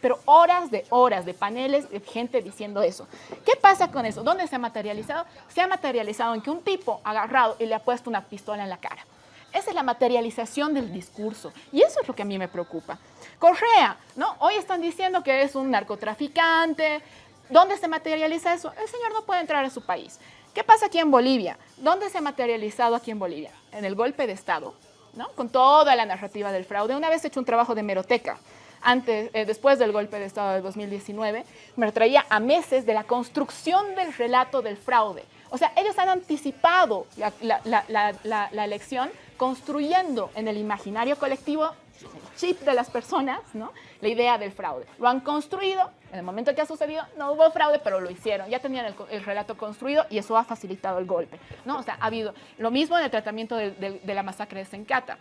pero horas de horas de paneles de gente diciendo eso. ¿Qué pasa con eso? ¿Dónde se ha materializado? Se ha materializado en que un tipo agarrado y le ha puesto una pistola en la cara. Esa es la materialización del discurso y eso es lo que a mí me preocupa. Correa, ¿no? Hoy están diciendo que es un narcotraficante. ¿Dónde se materializa eso? El señor no puede entrar a su país. ¿Qué pasa aquí en Bolivia? ¿Dónde se ha materializado aquí en Bolivia? En el golpe de Estado, ¿no? Con toda la narrativa del fraude. Una vez he hecho un trabajo de meroteca antes, eh, después del golpe de Estado de 2019, me traía a meses de la construcción del relato del fraude. O sea, ellos han anticipado la, la- la- la- elección construyendo en el imaginario colectivo, el chip de las personas, ¿no? la idea del fraude. Lo han construido, en el momento que ha sucedido no hubo fraude, pero lo hicieron. Ya tenían el, el relato construido y eso ha facilitado el golpe. ¿no? O sea, ha habido lo mismo en el tratamiento de, de- de la masacre de Sencata.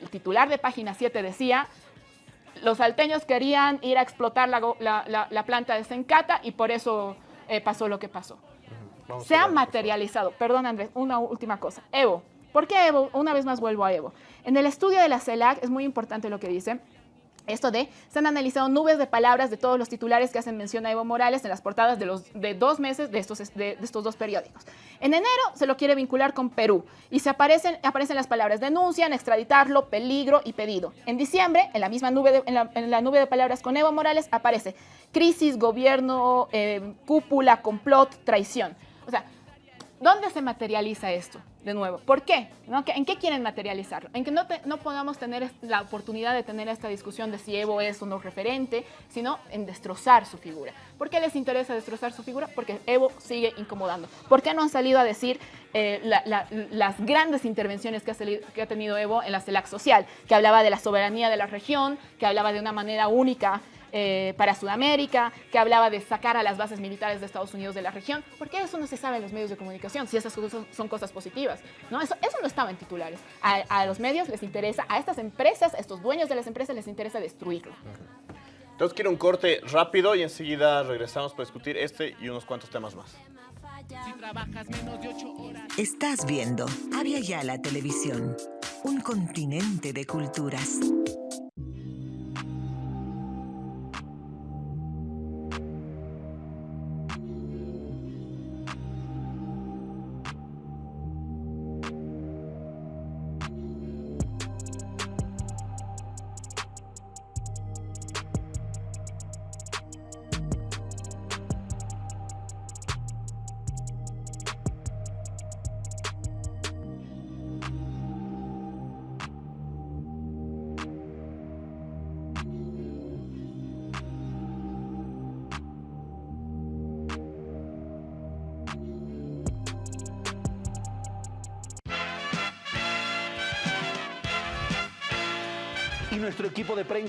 El titular de página 7 decía, los salteños querían ir a explotar la, la- la- la planta de Sencata y por eso eh, pasó lo que pasó. Vamos Se ha materializado, perdón Andrés, una última cosa. Evo, ¿por qué Evo? Una vez más vuelvo a Evo. En el estudio de la CELAC es muy importante lo que dice. Esto de, se han analizado nubes de palabras de todos los titulares que hacen mención a Evo Morales en las portadas de, los, de dos meses de estos, de, estos dos periódicos. En enero se lo quiere vincular con Perú y se aparecen, aparecen las palabras denuncian, extraditarlo, peligro y pedido. En diciembre, en la misma nube de, en la nube de palabras con Evo Morales aparece crisis, gobierno, eh, cúpula, complot, traición. ¿Dónde se materializa esto? De nuevo, ¿por qué? ¿No? ¿Qué- ¿En qué quieren materializarlo? En que no, no podamos tener la oportunidad de tener esta discusión de si Evo es o no referente, sino en destrozar su figura. ¿Por qué les interesa destrozar su figura? Porque Evo sigue incomodando. ¿Por qué no han salido a decir eh, la- la- las grandes intervenciones que ha tenido Evo en la CELAC social? Que hablaba de la soberanía de la región, que hablaba de una manera única eh, para Sudamérica, que hablaba de sacar a las bases militares de Estados Unidos de la región. ¿Por qué eso no se sabe en los medios de comunicación? Si esas cosas son, cosas positivas. ¿no? Eso, eso no estaba en titulares. A, a los medios les interesa, a estas empresas, a estos dueños de las empresas les interesa destruirlo. Entonces quiero un corte rápido y enseguida regresamos para discutir este y unos cuantos temas más. Estás viendo Avia Yala Televisión, un continente de culturas.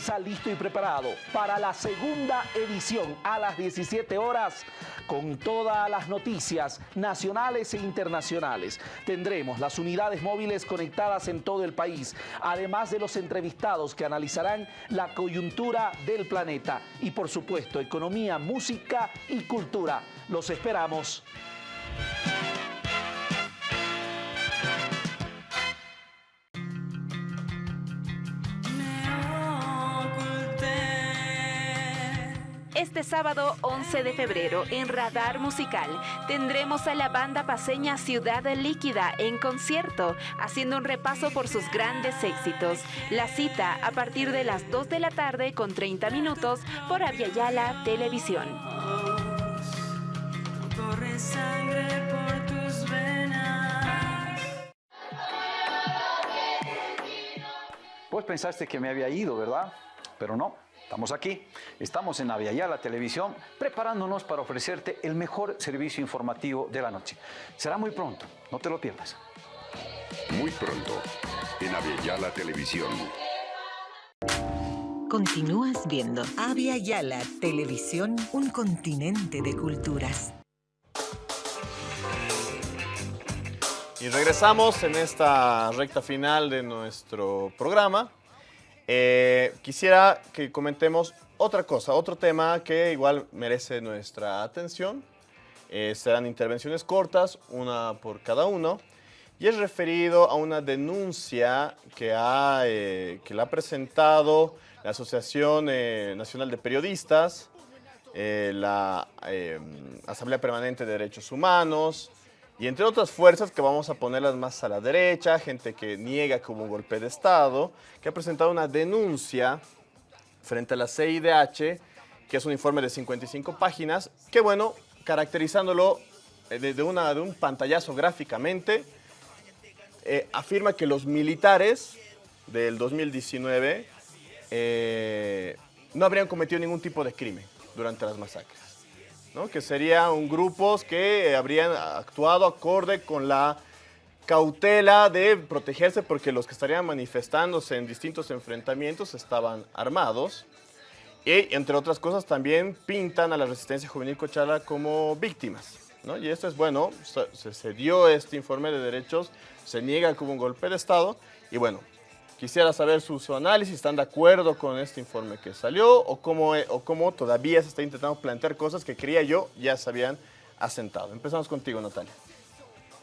Prensa listo y preparado para la segunda edición a las 17 horas con todas las noticias nacionales e internacionales. Tendremos las unidades móviles conectadas en todo el país, además de los entrevistados que analizarán la coyuntura del planeta y por supuesto economía, música y cultura. Los esperamos. Este sábado 11 de febrero en Radar Musical tendremos a la banda paseña Ciudad Líquida en concierto, haciendo un repaso por sus grandes éxitos. La cita a partir de las 2 de la tarde con 30 minutos por Aviala Televisión. Pues pensaste que me había ido, ¿verdad? Pero no, estamos aquí. Estamos en Aviala Televisión preparándonos para ofrecerte el mejor servicio informativo de la noche. Será muy pronto, no te lo pierdas. Muy pronto, en Aviala Televisión. Continúas viendo Avia Yala Televisión, un continente de culturas. Y regresamos en esta recta final de nuestro programa. Eh, quisiera que comentemos otra cosa, otro tema que igual merece nuestra atención. Eh, serán intervenciones cortas, una por cada uno. Y es referido a una denuncia que, ha, eh, que la ha presentado la Asociación eh, Nacional de Periodistas, la Asamblea Permanente de Derechos Humanos, y entre otras fuerzas que vamos a ponerlas más a la derecha, gente que niega que hubo un golpe de Estado, que ha presentado una denuncia frente a la CIDH, que es un informe de 55 páginas, que bueno, caracterizándolo eh, de, una, de un pantallazo gráficamente, eh, afirma que los militares del 2019 eh, no habrían cometido ningún tipo de crimen durante las masacres. ¿No? Que serían grupos que habrían actuado acorde con la cautela de protegerse porque los que estarían manifestándose en distintos enfrentamientos estaban armados. Y entre otras cosas también pintan a la resistencia juvenil cochala como víctimas. ¿no? Y esto es bueno, se, se dio este informe de derechos, se niega hubo un golpe de Estado y bueno, quisiera saber su, su análisis, ¿están de acuerdo con este informe que salió o cómo, eh, o cómo todavía se está intentando plantear cosas que creía yo ya se habían asentado? Empezamos contigo, Natalia.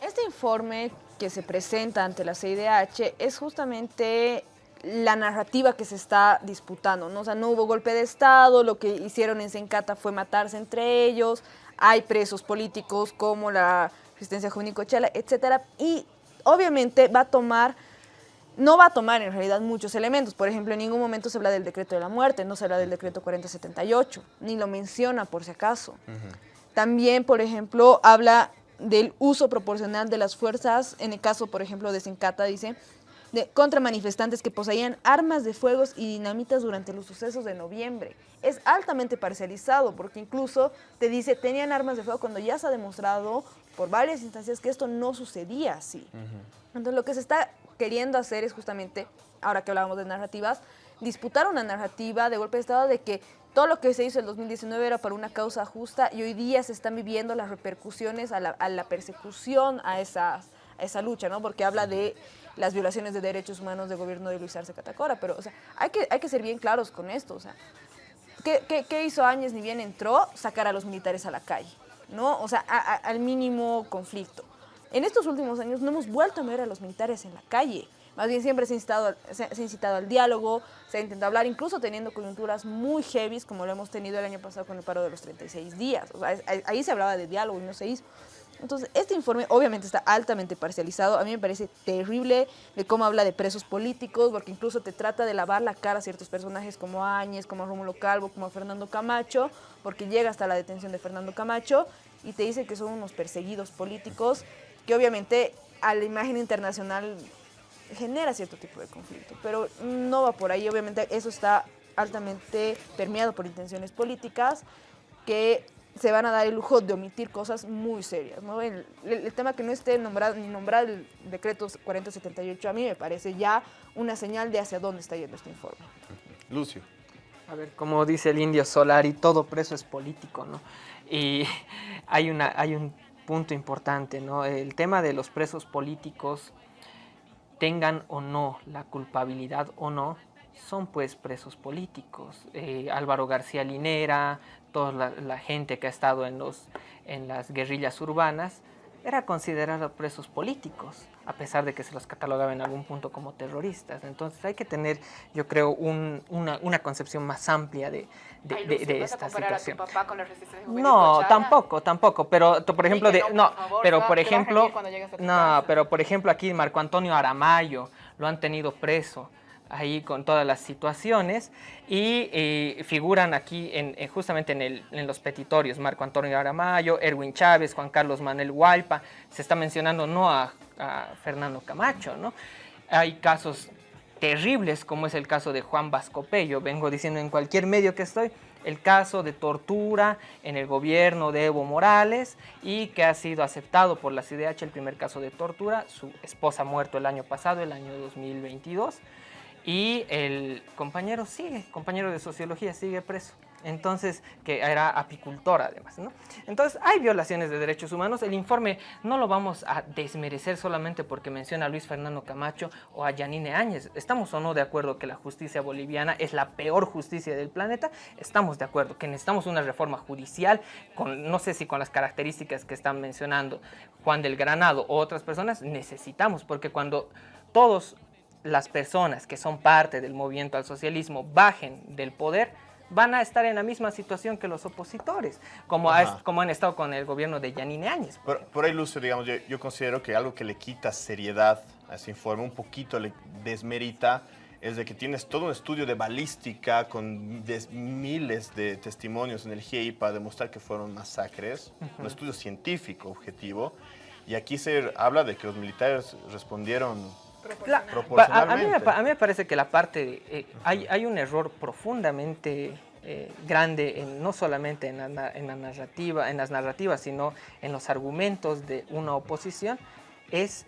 Este informe que se presenta ante la CIDH es justamente la narrativa que se está disputando, ¿no? O sea, no hubo golpe de Estado, lo que hicieron en Sencata fue matarse entre ellos, hay presos políticos como la Resistencia Juvenil Cochala, etcétera, y obviamente va a tomar, no va a tomar en realidad muchos elementos, por ejemplo, en ningún momento se habla del decreto de la muerte, no se habla del decreto 4078, ni lo menciona por si acaso. También, por ejemplo, habla del uso proporcional de las fuerzas, en el caso, por ejemplo, de Sencata, dice, de, contra manifestantes que poseían armas de fuegos y dinamitas durante los sucesos de noviembre. Es altamente parcializado porque incluso te dice tenían armas de fuego cuando ya se ha demostrado por varias instancias que esto no sucedía así. Entonces lo que se está queriendo hacer es justamente, ahora que hablábamos de narrativas, disputar una narrativa de golpe de Estado de que todo lo que se hizo en el 2019 era para una causa justa y hoy día se están viviendo las repercusiones a la, a la persecución a esa, a esa lucha, ¿no? Porque habla de las violaciones de derechos humanos del gobierno de Luis Arce Catacora, pero o sea, hay, que, hay que ser bien claros con esto, o sea, ¿qué, qué, qué hizo Áñez ni bien entró? Sacar a los militares a la calle, ¿no? O sea, a, al mínimo conflicto. En estos últimos años no hemos vuelto a ver a los militares en la calle, más bien siempre se ha, incitado, se ha incitado al diálogo, se ha intentado hablar, incluso teniendo coyunturas muy heavy, como lo hemos tenido el año pasado con el paro de los 36 días. O sea, ahí se hablaba de diálogo y no se hizo. Entonces, este informe obviamente está altamente parcializado. A mí me parece terrible de cómo habla de presos políticos, porque incluso te trata de lavar la cara a ciertos personajes como Áñez, como Rómulo Calvo, como Fernando Camacho, porque llega hasta la detención de Fernando Camacho y te dice que son unos perseguidos políticos que obviamente a la imagen internacional genera cierto tipo de conflicto, pero no va por ahí. Obviamente eso está altamente permeado por intenciones políticas que se van a dar el lujo de omitir cosas muy serias. ¿no? El, el- el tema que no esté nombrado, ni nombrado el decreto 4078 a mí me parece ya una señal de hacia dónde está yendo este informe. Lucio. A ver, como dice el indio Solari, todo preso es político, ¿no? Y hay, una, hay un punto importante, ¿no? El tema de los presos políticos, tengan o no la culpabilidad o no, son pues presos políticos. Eh, Álvaro García Linera, toda la, la gente que ha estado en, los, en las guerrillas urbanas, era considerado presos políticos, a pesar de que se los catalogaba en algún punto como terroristas. Entonces hay que tener, yo creo, un- una, una concepción más amplia de, de- Ay, de- Lucio, de ¿vas a esta a tu situación. papá con la resistencia juvenil No, tampoco, tampoco, pero por ejemplo, de, no, pero por ejemplo, no, pero por ejemplo aquí Marco Antonio Aramayo lo han tenido preso ahí con todas las situaciones y eh, figuran aquí en, en- justamente en, el- en los petitorios. Marco Antonio Aramayo, Erwin Chávez, Juan Carlos Manuel Hualpa, se está mencionando no a, a Fernando Camacho, ¿no? Hay casos terribles como es el caso de Juan Vascope, yo vengo diciendo en cualquier medio que estoy, el caso de tortura en el gobierno de Evo Morales y que ha sido aceptado por la CIDH el primer caso de tortura, su esposa muerto el año pasado, el año 2022, y el compañero sigue, compañero de sociología sigue preso. Entonces, que era apicultor además. Entonces, hay violaciones de derechos humanos. El informe no lo vamos a desmerecer solamente porque menciona a Luis Fernando Camacho o a Yanine Áñez. ¿Estamos o no de acuerdo que la justicia boliviana es la peor justicia del planeta? Estamos de acuerdo que necesitamos una reforma judicial, con, no sé si con las características que están mencionando Juan del Granado o otras personas, necesitamos, porque cuando todos las personas que son parte del movimiento al socialismo bajen del poder, van a estar en la misma situación que los opositores, como, ha- como han estado con el gobierno de Yanine Áñez. Por, por ahí, Lucio, digamos, yo, yo considero que algo que le quita seriedad a ese informe, un poquito le desmerita, es de que tienes todo un estudio de balística con des- miles de testimonios en el GIEI para demostrar que fueron masacres, un estudio científico objetivo, y aquí se habla de que los militares respondieron proporcionalmente. A, a mí me, pa- a mí me parece que la parte, de, eh, hay, hay un error profundamente eh, grande, en- no solamente en la, en la narrativa, en las narrativas, sino en los argumentos de una oposición, es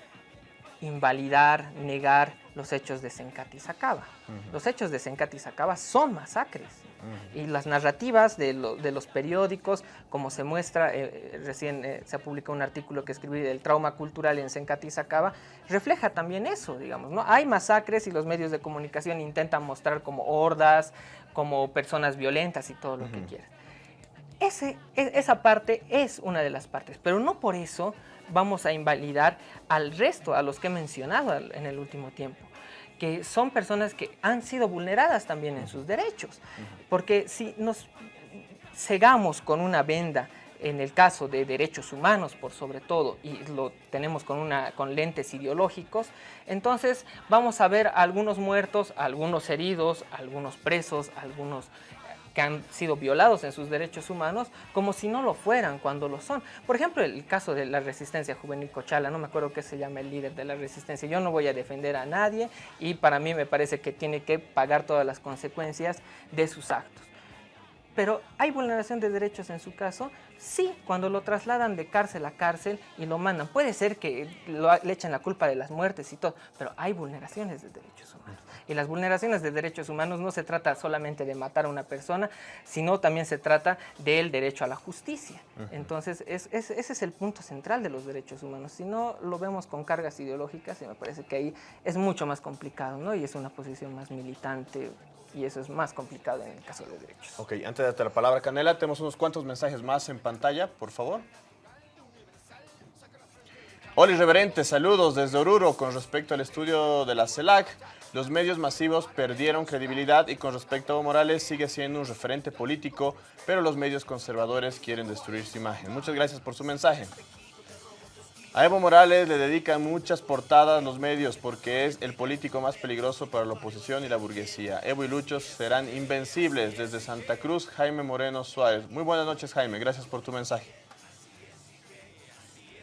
invalidar, negar los hechos de Sencati y Sacaba. Ujú. Los hechos de Sencati y Sacaba son masacres. Y las narrativas de, lo- de los periódicos, como se muestra, eh, eh, recién eh, se ha publicado un artículo que escribí del trauma cultural en Sencati y Sacaba, refleja también eso, digamos, ¿no? Hay masacres y los medios de comunicación intentan mostrar como hordas, como personas violentas y todo lo que quieras. Ese, e- esa parte es una de las partes, pero no por eso vamos a invalidar al resto, a los que he mencionado en el último tiempo, que son personas que han sido vulneradas también en sus derechos. Porque si nos cegamos con una venda en el caso de derechos humanos por sobre todo y lo tenemos con una con lentes ideológicos, entonces vamos a ver algunos muertos, algunos heridos, algunos presos, algunos que han sido violados en sus derechos humanos como si no lo fueran cuando lo son. Por ejemplo, el caso de la resistencia juvenil Cochala, no me acuerdo qué se llama el líder de la resistencia, yo no voy a defender a nadie y para mí me parece que tiene que pagar todas las consecuencias de sus actos. Pero ¿hay vulneración de derechos en su caso? Sí, cuando lo trasladan de cárcel a cárcel y lo mandan. Puede ser que lo- le echen la culpa de las muertes y todo, pero hay vulneraciones de derechos humanos. Y las vulneraciones de derechos humanos no se trata solamente de matar a una persona, sino también se trata del derecho a la justicia. Entonces, es- es- ese es el punto central de los derechos humanos. Si no lo vemos con cargas ideológicas, y me parece que ahí es mucho más complicado, ¿no? Y es una posición más militante, y eso es más complicado en el caso de los derechos. Ok, antes de darte la palabra, Canela, tenemos unos cuantos mensajes más en pantalla, por favor. Hola, irreverente, saludos desde Oruro. Con respecto al estudio de la CELAC, los medios masivos perdieron credibilidad y con respecto a Evo Morales sigue siendo un referente político, pero los medios conservadores quieren destruir su imagen. Muchas gracias por su mensaje. A Evo Morales le dedican muchas portadas los medios porque es el político más peligroso para la oposición y la burguesía. Evo y Lucho serán invencibles. Desde Santa Cruz, Jaime Moreno Suárez. Muy buenas noches, Jaime. Gracias por tu mensaje.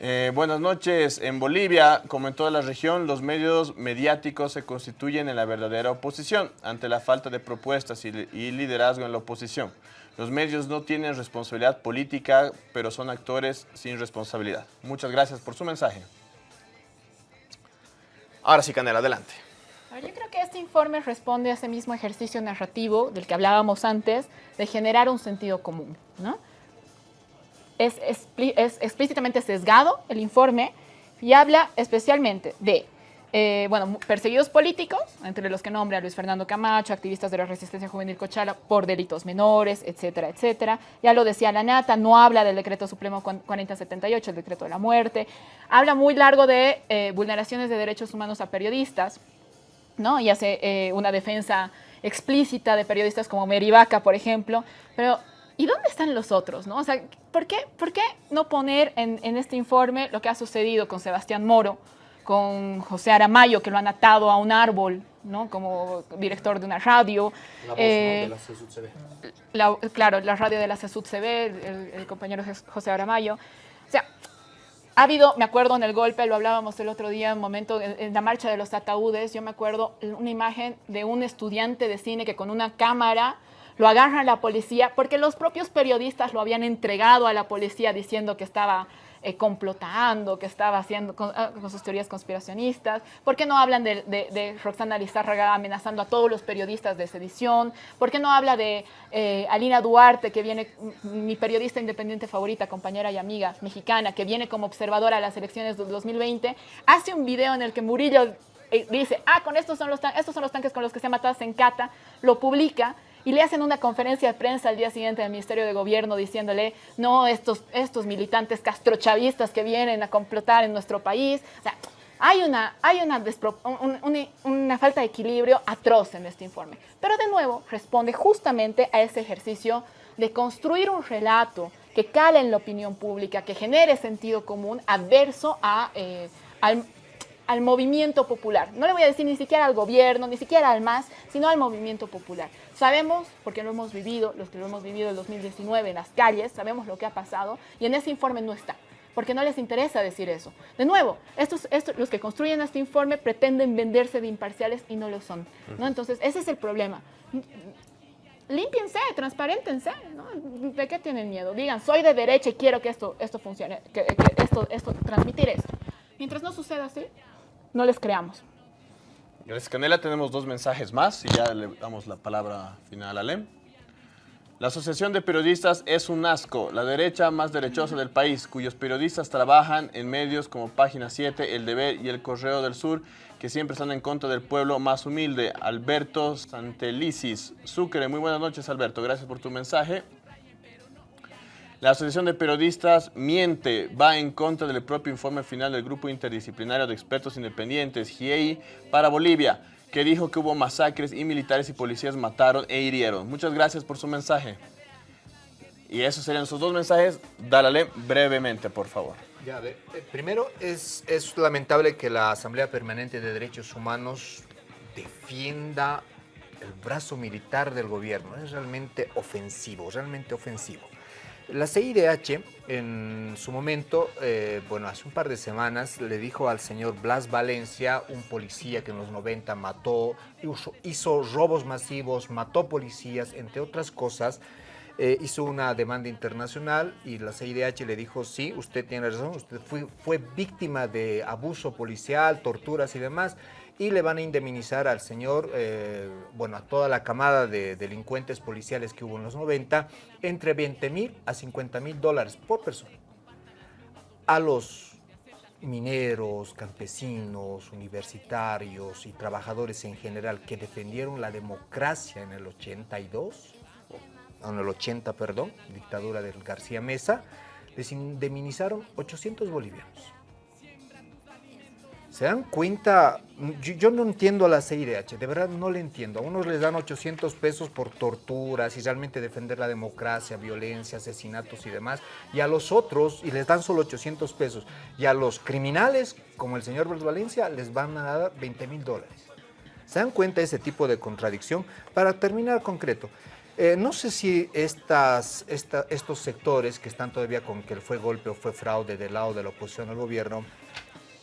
Eh, buenas noches. En Bolivia, como en toda la región, los medios mediáticos se constituyen en la verdadera oposición ante la falta de propuestas y, y liderazgo en la oposición. Los medios no tienen responsabilidad política, pero son actores sin responsabilidad. Muchas gracias por su mensaje. Ahora sí, Canela, adelante. Ver, yo creo que este informe responde a ese mismo ejercicio narrativo del que hablábamos antes, de generar un sentido común. ¿no? Es, expli- es explícitamente sesgado el informe y habla especialmente de eh, bueno, perseguidos políticos, entre los que nombra Luis Fernando Camacho, activistas de la resistencia juvenil Cochala por delitos menores, etcétera, etcétera. Ya lo decía la Nata, no habla del decreto supremo cuan- 4078, el decreto de la muerte. Habla muy largo de eh, vulneraciones de derechos humanos a periodistas, ¿no? Y hace eh, una defensa explícita de periodistas como Merivaca, por ejemplo. Pero, ¿y dónde están los otros, no? O sea, ¿por qué, por qué no poner en, en este informe lo que ha sucedido con Sebastián Moro, con José Aramayo, que lo han atado a un árbol, ¿no? Como director de una radio. La voz, Eh, ¿no? de la CSUCB. la- claro, la radio de la CESUD CB, el, el compañero José Aramayo. O sea, ha habido, me acuerdo en el golpe, lo hablábamos el otro día, un momento, en, en la marcha de los ataúdes, yo me acuerdo una imagen de un estudiante de cine que con una cámara lo agarra la policía, porque los propios periodistas lo habían entregado a la policía diciendo que estaba eh, complotando, que estaba haciendo con, ah, con sus teorías conspiracionistas. ¿Por qué no hablan de, Roxana Lizárraga amenazando a todos los periodistas de sedición? ¿Por qué no habla de eh, Alina Duarte, que viene, m- mi periodista independiente favorita, compañera y amiga mexicana, que viene como observadora a las elecciones del 2020? Hace un video en el que Murillo eh, dice, ah, con estos son, los estos son los tanques con los que se ha matado a Sencata, lo publica y le hacen una conferencia de prensa al día siguiente del Ministerio de Gobierno diciéndole, no, estos, estos militantes castrochavistas que vienen a complotar en nuestro país. O sea, hay una, hay una, un- una falta de equilibrio atroz en este informe. Pero de nuevo, responde justamente a ese ejercicio de construir un relato que cale en la opinión pública, que genere sentido común adverso a, eh, al, al movimiento popular. No le voy a decir ni siquiera al gobierno, ni siquiera al MAS, sino al movimiento popular. Sabemos, porque lo hemos vivido, los que lo hemos vivido en 2019 en las calles, sabemos lo que ha pasado y en ese informe no está, porque no les interesa decir eso. De nuevo, estos, estos, los que construyen este informe pretenden venderse de imparciales y no lo son. ¿no? Entonces, ese es el problema. Límpiense, transparentense, ¿no? ¿De qué tienen miedo? Digan, soy de derecha y quiero que esto, esto funcione, que, que esto, esto, transmitir esto. Mientras no suceda así, no les creamos. Gracias, Canela. Tenemos dos mensajes más y ya le damos la palabra final a Lem. La Asociación de Periodistas es un asco, la derecha más derechosa del país, cuyos periodistas trabajan en medios como Página 7, El Deber y El Correo del Sur, que siempre están en contra del pueblo más humilde. Alberto Santelicis Sucre. Muy buenas noches, Alberto. Gracias por tu mensaje. La Asociación de Periodistas miente, va en contra del propio informe final del Grupo Interdisciplinario de Expertos Independientes, GIEI, para Bolivia, que dijo que hubo masacres y militares y policías mataron e hirieron. Muchas gracias por su mensaje. Y esos serían sus dos mensajes. Dálale brevemente, por favor. Eh, primero, es lamentable que la Asamblea Permanente de Derechos Humanos defienda el brazo militar del gobierno. Es realmente ofensivo, realmente ofensivo. La CIDH en su momento, eh, bueno, hace un par de semanas le dijo al señor Blas Valencia, un policía que en los 90 mató, hizo, robos masivos, mató policías, entre otras cosas, eh, hizo una demanda internacional y la CIDH le dijo, sí, usted tiene razón, usted fue víctima de abuso policial, torturas y demás, y le van a indemnizar al señor, eh, bueno, a toda la camada de delincuentes policiales que hubo en los 90, entre 20 mil a 50 mil dólares por persona. A los mineros, campesinos, universitarios y trabajadores en general que defendieron la democracia en el 82, en el 80, perdón, dictadura del García Mesa, les indemnizaron 800 bolivianos. ¿Se dan cuenta? Yo, no entiendo a la CIDH, de verdad no le entiendo. A unos les dan 800 pesos por torturas y realmente defender la democracia, violencia, asesinatos y demás, y a los otros, y les dan solo 800 pesos, y a los criminales, como el señor Valencia, les van a dar 20 mil dólares. ¿Se dan cuenta de ese tipo de contradicción? Para terminar concreto, eh, no sé si estas, esta- estos sectores que están todavía con que fue golpe o fue fraude del lado de la oposición al gobierno,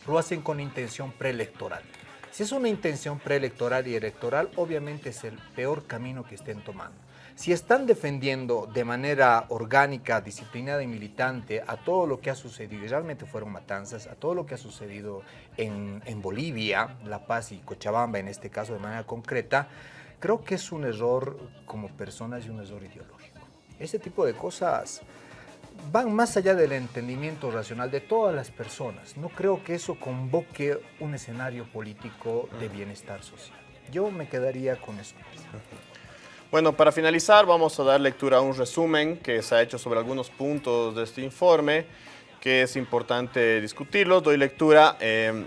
lo hacen con intención preelectoral. Si es una intención preelectoral y electoral, obviamente es el peor camino que estén tomando. Si están defendiendo de manera orgánica, disciplinada y militante a todo lo que ha sucedido, y realmente fueron matanzas, a todo lo que ha sucedido en, en Bolivia, La Paz y Cochabamba en este caso de manera concreta, creo que es un error como personas y un error ideológico. Ese tipo de cosas van más allá del entendimiento racional de todas las personas. No creo que eso convoque un escenario político de bienestar social. Yo me quedaría con eso. Bueno, para finalizar vamos a dar lectura a un resumen que se ha hecho sobre algunos puntos de este informe que es importante discutirlos. Doy lectura. eh,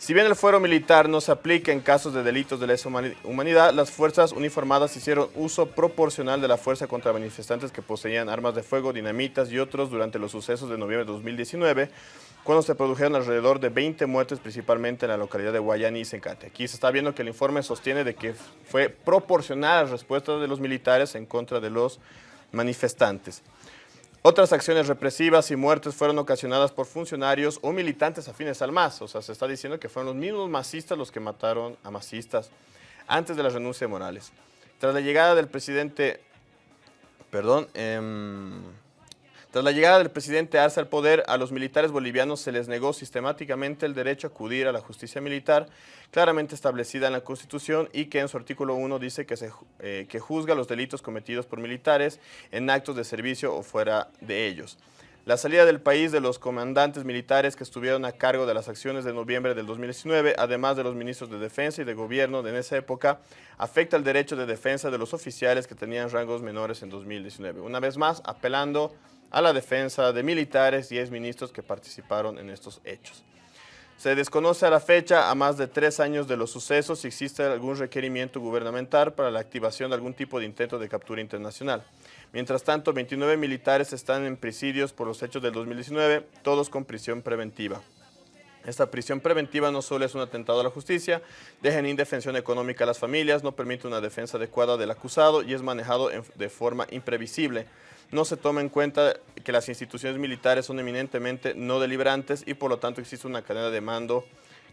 si bien el fuero militar no se aplica en casos de delitos de lesa humani- humanidad, las fuerzas uniformadas hicieron uso proporcional de la fuerza contra manifestantes que poseían armas de fuego, dinamitas y otros durante los sucesos de noviembre de 2019, cuando se produjeron alrededor de 20 muertes, principalmente en la localidad de Guayani y Sencate. Aquí se está viendo que el informe sostiene de que fue proporcional la respuesta de los militares en contra de los manifestantes. Otras acciones represivas y muertes fueron ocasionadas por funcionarios o militantes afines al MAS. O sea, se está diciendo que fueron los mismos masistas los que mataron a masistas antes de la renuncia de Morales. Tras la llegada del presidente... Perdón. em, tras la llegada del presidente Arce al poder, a los militares bolivianos se les negó sistemáticamente el derecho a acudir a la justicia militar, claramente establecida en la Constitución y que en su artículo 1 dice que, se, eh, que juzga los delitos cometidos por militares en actos de servicio o fuera de ellos. La salida del país de los comandantes militares que estuvieron a cargo de las acciones de noviembre del 2019, además de los ministros de defensa y de gobierno de en esa época, afecta el derecho de defensa de los oficiales que tenían rangos menores en 2019. Una vez más, apelando a la defensa de militares y exministros que participaron en estos hechos. Se desconoce a la fecha, a más de tres años de los sucesos, si existe algún requerimiento gubernamental para la activación de algún tipo de intento de captura internacional. Mientras tanto, 29 militares están en presidios por los hechos del 2019, todos con prisión preventiva. Esta prisión preventiva no solo es un atentado a la justicia, deja en indefensión económica a las familias, no permite una defensa adecuada del acusado y es manejado de forma imprevisible. No se toma en cuenta que las instituciones militares son eminentemente no deliberantes y por lo tanto existe una cadena de mando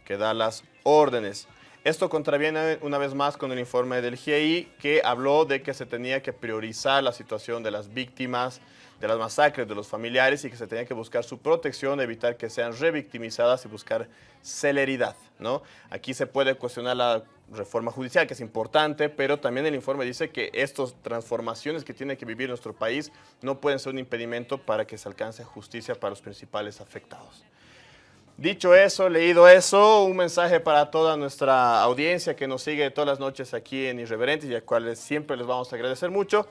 que da las órdenes. Esto contraviene una vez más con el informe del GIEI que habló de que se tenía que priorizar la situación de las víctimas de las masacres de los familiares y que se tenía que buscar su protección, evitar que sean revictimizadas y buscar celeridad. ¿no? Aquí se puede cuestionar la reforma judicial, que es importante, pero también el informe dice que estas transformaciones que tiene que vivir nuestro país no pueden ser un impedimento para que se alcance justicia para los principales afectados. Dicho eso, leído eso, un mensaje para toda nuestra audiencia que nos sigue todas las noches aquí en Irreverentes y a cuales siempre les vamos a agradecer mucho.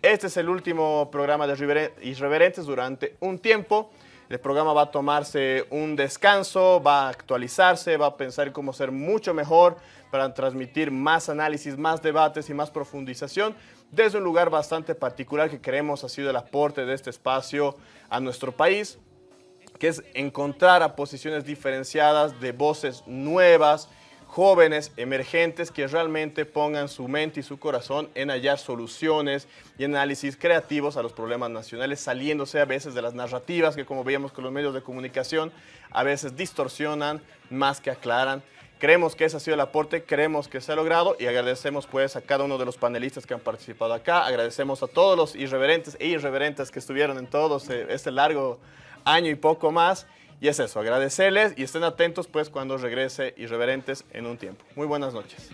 Este es el último programa de Irreveren- Irreverentes durante un tiempo. El programa va a tomarse un descanso, va a actualizarse, va a pensar cómo ser mucho mejor para transmitir más análisis, más debates y más profundización desde un lugar bastante particular que creemos ha sido el aporte de este espacio a nuestro país que es encontrar a posiciones diferenciadas de voces nuevas, jóvenes, emergentes, que realmente pongan su mente y su corazón en hallar soluciones y análisis creativos a los problemas nacionales, saliéndose a veces de las narrativas que como veíamos con los medios de comunicación, a veces distorsionan más que aclaran. Creemos que ese ha sido el aporte, creemos que se ha logrado y agradecemos pues a cada uno de los panelistas que han participado acá, agradecemos a todos los irreverentes e irreverentes que estuvieron en todo este- largo año y poco más. Y es eso, agradecerles y estén atentos pues cuando regrese Irreverentes en un tiempo. Muy buenas noches.